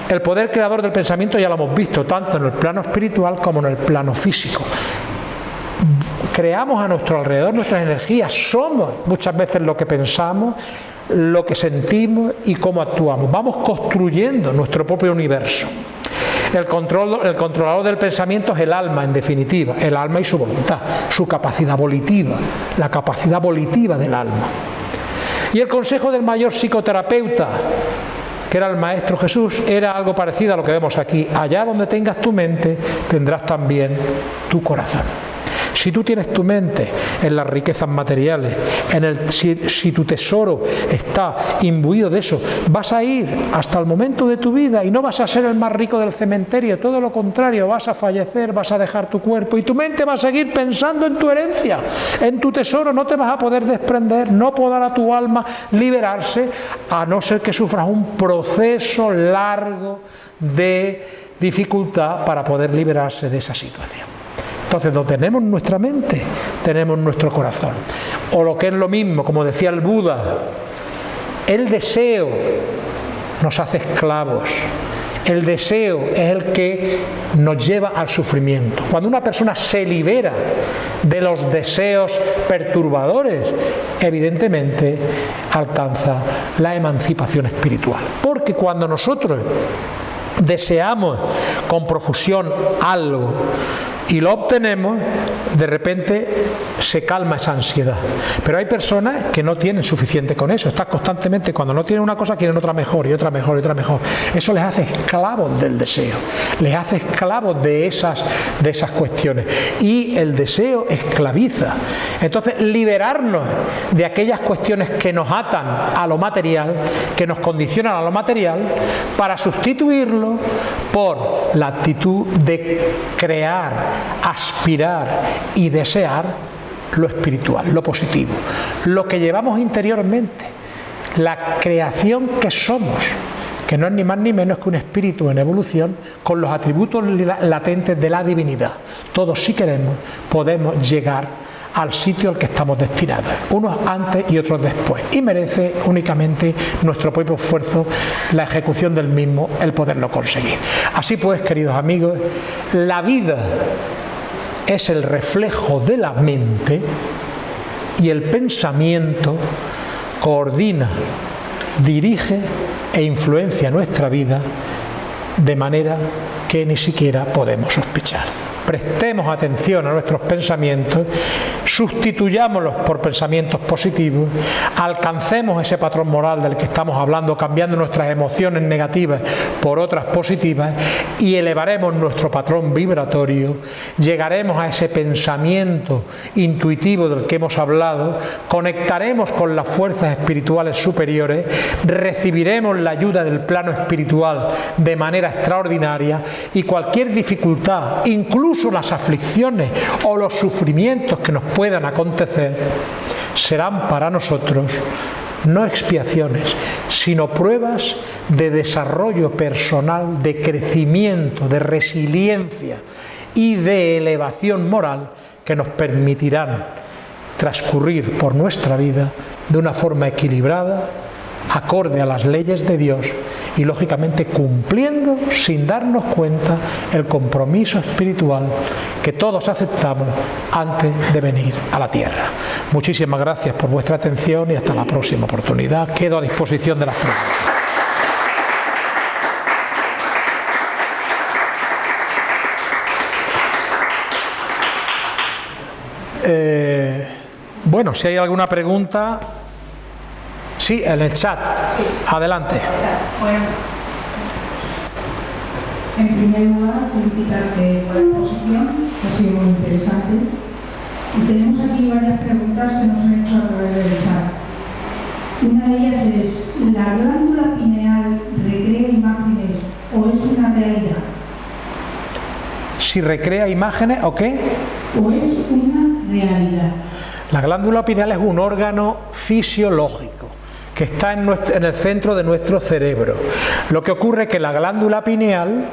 El poder creador del pensamiento ya lo hemos visto tanto en el plano espiritual como en el plano físico. Creamos a nuestro alrededor nuestras energías, somos muchas veces lo que pensamos, lo que sentimos y cómo actuamos. Vamos construyendo nuestro propio universo. El, control, el controlador del pensamiento es el alma, en definitiva, el alma y su voluntad, su capacidad volitiva, la capacidad volitiva del alma. Y el consejo del mayor psicoterapeuta, que era el Maestro Jesús, era algo parecido a lo que vemos aquí. Allá donde tengas tu mente, tendrás también tu corazón. Si tú tienes tu mente en las riquezas materiales, en el, si, tu tesoro está imbuido de eso, vas a ir hasta el momento de tu vida y no vas a ser el más rico del cementerio, todo lo contrario, vas a fallecer, vas a dejar tu cuerpo y tu mente va a seguir pensando en tu herencia, en tu tesoro, no te vas a poder desprender, no podrá tu alma liberarse a no ser que sufras un proceso largo de dificultad para poder liberarse de esa situación. Entonces, donde tenemos nuestra mente, tenemos nuestro corazón. O lo que es lo mismo, como decía el Buda, el deseo nos hace esclavos. El deseo es el que nos lleva al sufrimiento. Cuando una persona se libera de los deseos perturbadores, evidentemente alcanza la emancipación espiritual. Porque cuando nosotros deseamos con profusión algo, y lo obtenemos, de repente se calma esa ansiedad. Pero hay personas que no tienen suficiente con eso, están constantemente, cuando no tienen una cosa, quieren otra mejor y otra mejor y otra mejor. Eso les hace esclavos del deseo, les hace esclavos de esas, de esas cuestiones. Y el deseo esclaviza. Entonces, liberarnos de aquellas cuestiones que nos atan a lo material, que nos condicionan a lo material, para sustituirlo por la actitud de crear aspirar y desear lo espiritual, lo positivo, lo que llevamos interiormente, la creación que somos, que no es ni más ni menos que un espíritu en evolución con los atributos latentes de la divinidad. Todos si queremos podemos llegar al sitio al que estamos destinados, unos antes y otros después, y merece únicamente nuestro propio esfuerzo, la ejecución del mismo, el poderlo conseguir. Así pues, queridos amigos, la vida es el reflejo de la mente y el pensamiento coordina, dirige e influencia nuestra vida de manera que ni siquiera podemos sospechar prestemos atención a nuestros pensamientos, sustituyámoslos por pensamientos positivos, alcancemos ese patrón moral del que estamos hablando, cambiando nuestras emociones negativas por otras positivas y elevaremos nuestro patrón vibratorio, llegaremos a ese pensamiento intuitivo del que hemos hablado, conectaremos con las fuerzas espirituales superiores, recibiremos la ayuda del plano espiritual de manera extraordinaria y cualquier dificultad, incluso las aflicciones o los sufrimientos que nos puedan acontecer, serán para nosotros no expiaciones, sino pruebas de desarrollo personal, de crecimiento, de resiliencia y de elevación moral que nos permitirán transcurrir por nuestra vida de una forma equilibrada, acorde a las leyes de Dios y lógicamente cumpliendo sin darnos cuenta el compromiso espiritual que todos aceptamos antes de venir a la tierra. Muchísimas gracias por vuestra atención y hasta la próxima oportunidad. Quedo a disposición de las preguntas. Eh, bueno, si hay alguna pregunta, Sí, en el chat. Adelante. Bueno, en primer lugar, felicitarte por la exposición, que ha sido muy interesante. Y tenemos aquí varias preguntas que nos han hecho a través del chat. Una de ellas es, ¿la glándula pineal recrea imágenes o es una realidad? Si recrea imágenes o qué? O es una realidad. La glándula pineal es un órgano fisiológico está en, en el centro de nuestro cerebro. Lo que ocurre es que la glándula pineal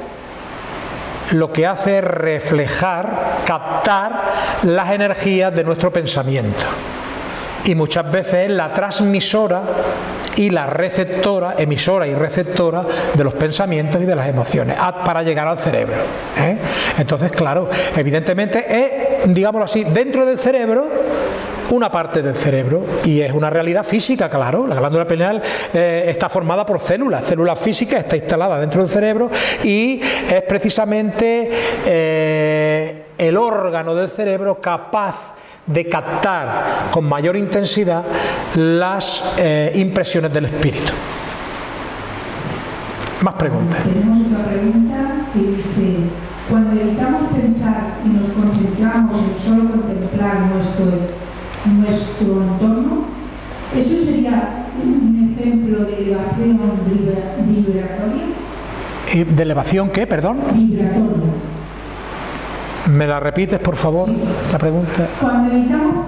lo que hace es reflejar, captar las energías de nuestro pensamiento. Y muchas veces es la transmisora y la receptora, emisora y receptora de los pensamientos y de las emociones para llegar al cerebro. ¿eh? Entonces, claro, evidentemente es, digámoslo así, dentro del cerebro una parte del cerebro y es una realidad física, claro. La glándula pineal eh, está formada por células, células físicas, está instalada dentro del cerebro y es precisamente eh, el órgano del cerebro capaz de captar con mayor intensidad las eh, impresiones del espíritu. Más preguntas. Tenemos pregunta dice, cuando evitamos pensar y nos concentramos en solo contemplar nuestro nuestro entorno, ¿eso sería un ejemplo de elevación vibratoria? ¿De elevación qué, perdón? Vibratoria. ¿Me la repites, por favor, la pregunta? Cuando evitamos,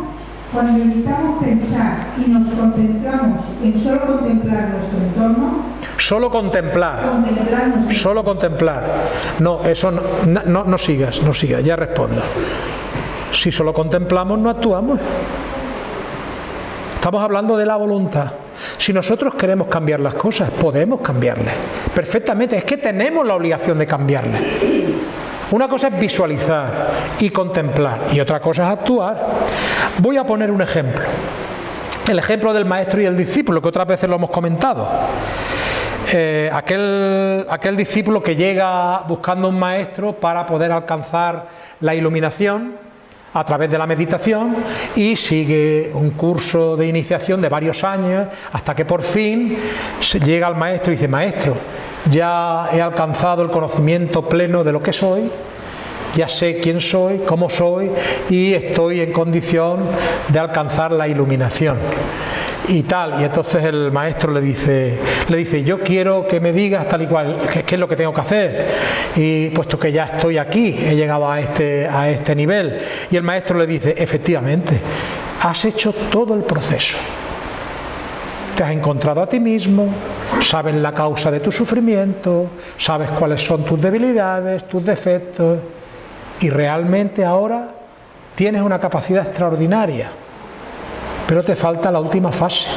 cuando evitamos pensar y nos concentramos en solo contemplar nuestro entorno, Solo contemplar. Solo contemplar. No, eso no, no, no sigas, no sigas, ya respondo. Si solo contemplamos, no actuamos. Estamos hablando de la voluntad. Si nosotros queremos cambiar las cosas, podemos cambiarlas. Perfectamente, es que tenemos la obligación de cambiarlas. Una cosa es visualizar y contemplar y otra cosa es actuar. Voy a poner un ejemplo. El ejemplo del maestro y el discípulo, que otras veces lo hemos comentado. Eh, aquel, aquel discípulo que llega buscando un maestro para poder alcanzar la iluminación, a través de la meditación y sigue un curso de iniciación de varios años hasta que por fin llega al maestro y dice, maestro, ya he alcanzado el conocimiento pleno de lo que soy, ya sé quién soy, cómo soy y estoy en condición de alcanzar la iluminación y tal. Y entonces el maestro le dice, le dice, yo quiero que me digas tal y cual, qué, es lo que tengo que hacer. Y puesto que ya estoy aquí, he llegado a este, a este nivel. Y el maestro le dice, efectivamente, has hecho todo el proceso. Te has encontrado a ti mismo, sabes la causa de tu sufrimiento, sabes cuáles son tus debilidades, tus defectos, y realmente ahora tienes una capacidad extraordinaria pero te falta la última fase.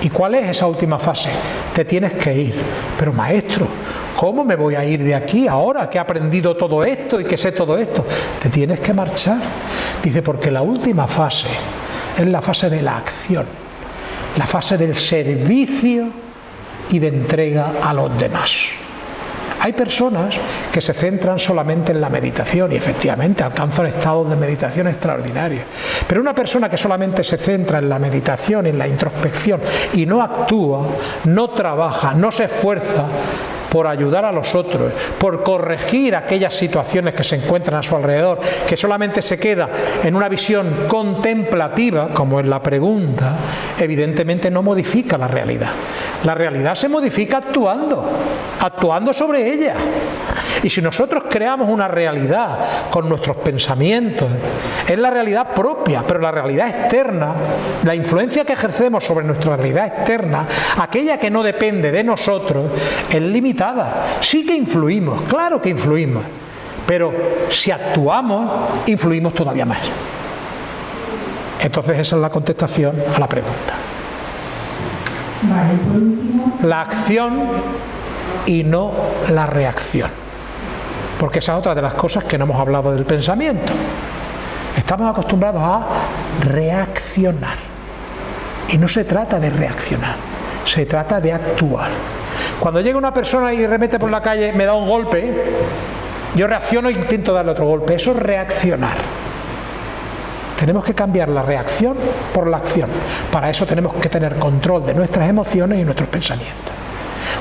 ¿Y cuál es esa última fase? Te tienes que ir. Pero maestro, ¿cómo me voy a ir de aquí ahora que he aprendido todo esto y que sé todo esto? Te tienes que marchar. Dice, porque la última fase es la fase de la acción, la fase del servicio y de entrega a los demás. Hay personas que se centran solamente en la meditación y efectivamente alcanzan estados de meditación extraordinarios. Pero una persona que solamente se centra en la meditación, en la introspección y no actúa, no trabaja, no se esfuerza, por ayudar a los otros, por corregir aquellas situaciones que se encuentran a su alrededor, que solamente se queda en una visión contemplativa, como es la pregunta, evidentemente no modifica la realidad. La realidad se modifica actuando, actuando sobre ella. Y si nosotros creamos una realidad con nuestros pensamientos, es la realidad propia, pero la realidad externa, la influencia que ejercemos sobre nuestra realidad externa, aquella que no depende de nosotros, es limitada Sí que influimos, claro que influimos, pero si actuamos, influimos todavía más. Entonces esa es la contestación a la pregunta. La acción y no la reacción. Porque esa es otra de las cosas que no hemos hablado del pensamiento. Estamos acostumbrados a reaccionar. Y no se trata de reaccionar, se trata de actuar. Cuando llega una persona y remete por la calle, me da un golpe, yo reacciono e intento darle otro golpe. Eso es reaccionar. Tenemos que cambiar la reacción por la acción. Para eso tenemos que tener control de nuestras emociones y nuestros pensamientos.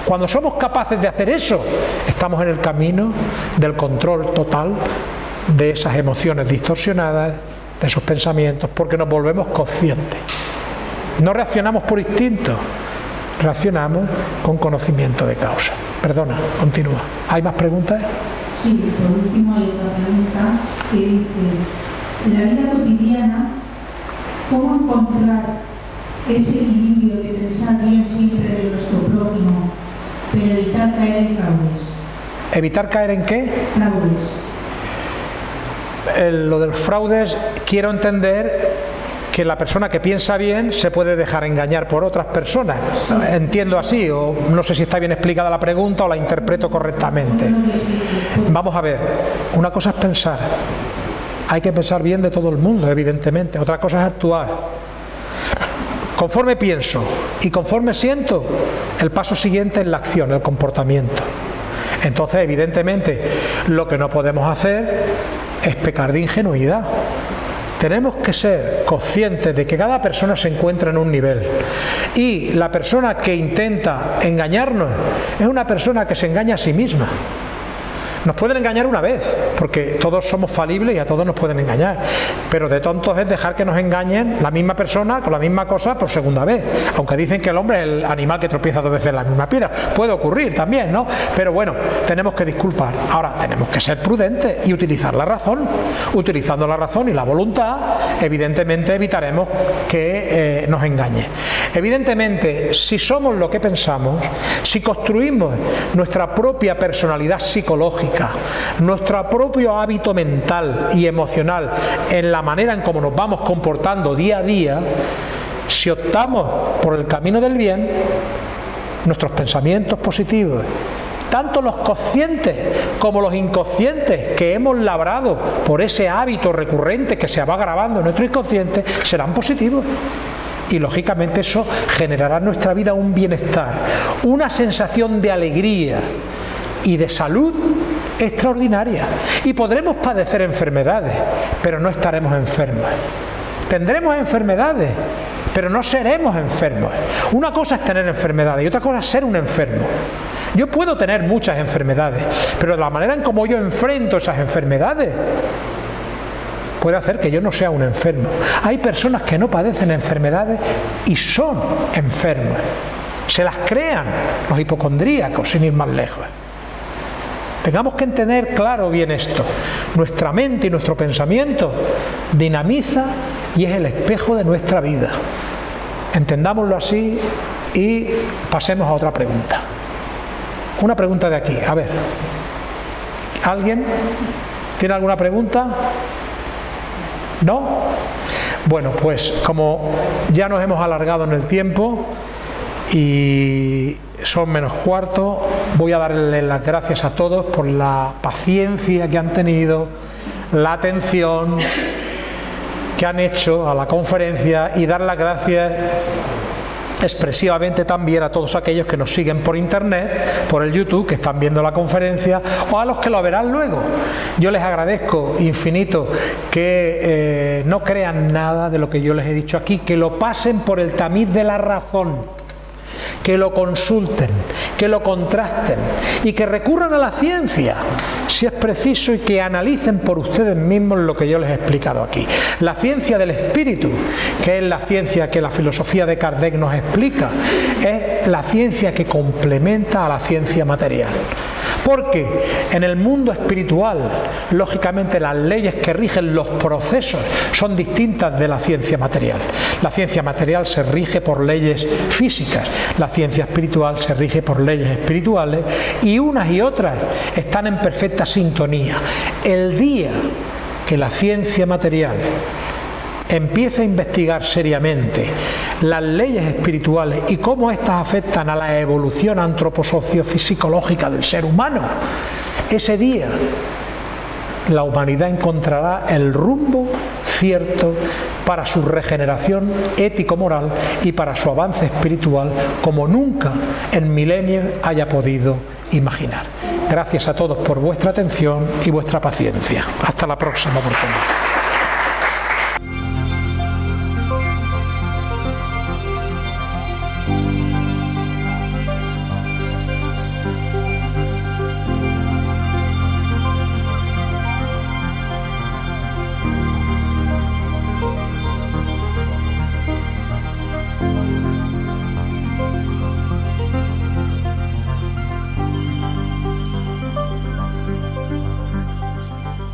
Cuando somos capaces de hacer eso, estamos en el camino del control total de esas emociones distorsionadas, de esos pensamientos, porque nos volvemos conscientes. No reaccionamos por instinto, reaccionamos con conocimiento de causa. Perdona, continúa. ¿Hay más preguntas? Sí, por último hay otra pregunta que dice, en la vida cotidiana, ¿cómo encontrar ese equilibrio de pensar bien siempre de nuestro prójimo, pero evitar caer en fraudes. ¿Evitar caer en qué? Fraudes. lo de los fraudes quiero entender que la persona que piensa bien se puede dejar engañar por otras personas. Entiendo así, o no sé si está bien explicada la pregunta o la interpreto correctamente. Vamos a ver, una cosa es pensar, hay que pensar bien de todo el mundo, evidentemente, otra cosa es actuar. Conforme pienso y conforme siento, el paso siguiente es la acción, el comportamiento. Entonces, evidentemente, lo que no podemos hacer es pecar de ingenuidad tenemos que ser conscientes de que cada persona se encuentra en un nivel y la persona que intenta engañarnos es una persona que se engaña a sí misma. Nos pueden engañar una vez, porque todos somos falibles y a todos nos pueden engañar. Pero de tontos es dejar que nos engañen la misma persona con la misma cosa por segunda vez. Aunque dicen que el hombre es el animal que tropieza dos veces en la misma piedra. Puede ocurrir también, ¿no? Pero bueno, tenemos que disculpar. Ahora, tenemos que ser prudentes y utilizar la razón. Utilizando la razón y la voluntad, evidentemente evitaremos que eh, nos engañe. Evidentemente, si somos lo que pensamos, si construimos nuestra propia personalidad psicológica, nuestro propio hábito mental y emocional en la manera en cómo nos vamos comportando día a día, si optamos por el camino del bien, nuestros pensamientos positivos, tanto los conscientes como los inconscientes que hemos labrado por ese hábito recurrente que se va grabando en nuestro inconsciente, serán positivos. Y lógicamente eso generará en nuestra vida un bienestar, una sensación de alegría y de salud extraordinaria. Y podremos padecer enfermedades, pero no estaremos enfermos. Tendremos enfermedades, pero no seremos enfermos. Una cosa es tener enfermedades y otra cosa es ser un enfermo. Yo puedo tener muchas enfermedades, pero la manera en cómo yo enfrento esas enfermedades puede hacer que yo no sea un enfermo. Hay personas que no padecen enfermedades y son enfermos. Se las crean los hipocondríacos, sin ir más lejos. Tengamos que entender claro bien esto. Nuestra mente y nuestro pensamiento dinamiza y es el espejo de nuestra vida. Entendámoslo así y pasemos a otra pregunta. Una pregunta de aquí, a ver. ¿Alguien tiene alguna pregunta? ¿No? Bueno, pues como ya nos hemos alargado en el tiempo y son menos cuarto. Voy a darle las gracias a todos por la paciencia que han tenido, la atención que han hecho a la conferencia y dar las gracias expresivamente también a todos aquellos que nos siguen por internet, por el YouTube, que están viendo la conferencia, o a los que lo verán luego. Yo les agradezco infinito que eh, no crean nada de lo que yo les he dicho aquí, que lo pasen por el tamiz de la razón que lo consulten, que lo contrasten y que recurran a la ciencia, si es preciso, y que analicen por ustedes mismos lo que yo les he explicado aquí. La ciencia del espíritu, que es la ciencia que la filosofía de Kardec nos explica, es la ciencia que complementa a la ciencia material. Porque en el mundo espiritual, lógicamente las leyes que rigen los procesos son distintas de la ciencia material. La ciencia material se rige por leyes físicas, la ciencia espiritual se rige por leyes espirituales y unas y otras están en perfecta sintonía. El día que la ciencia material empieza a investigar seriamente las leyes espirituales y cómo éstas afectan a la evolución antroposociofisicológica del ser humano, ese día la humanidad encontrará el rumbo cierto para su regeneración ético-moral y para su avance espiritual como nunca en milenios haya podido imaginar. Gracias a todos por vuestra atención y vuestra paciencia. Hasta la próxima oportunidad.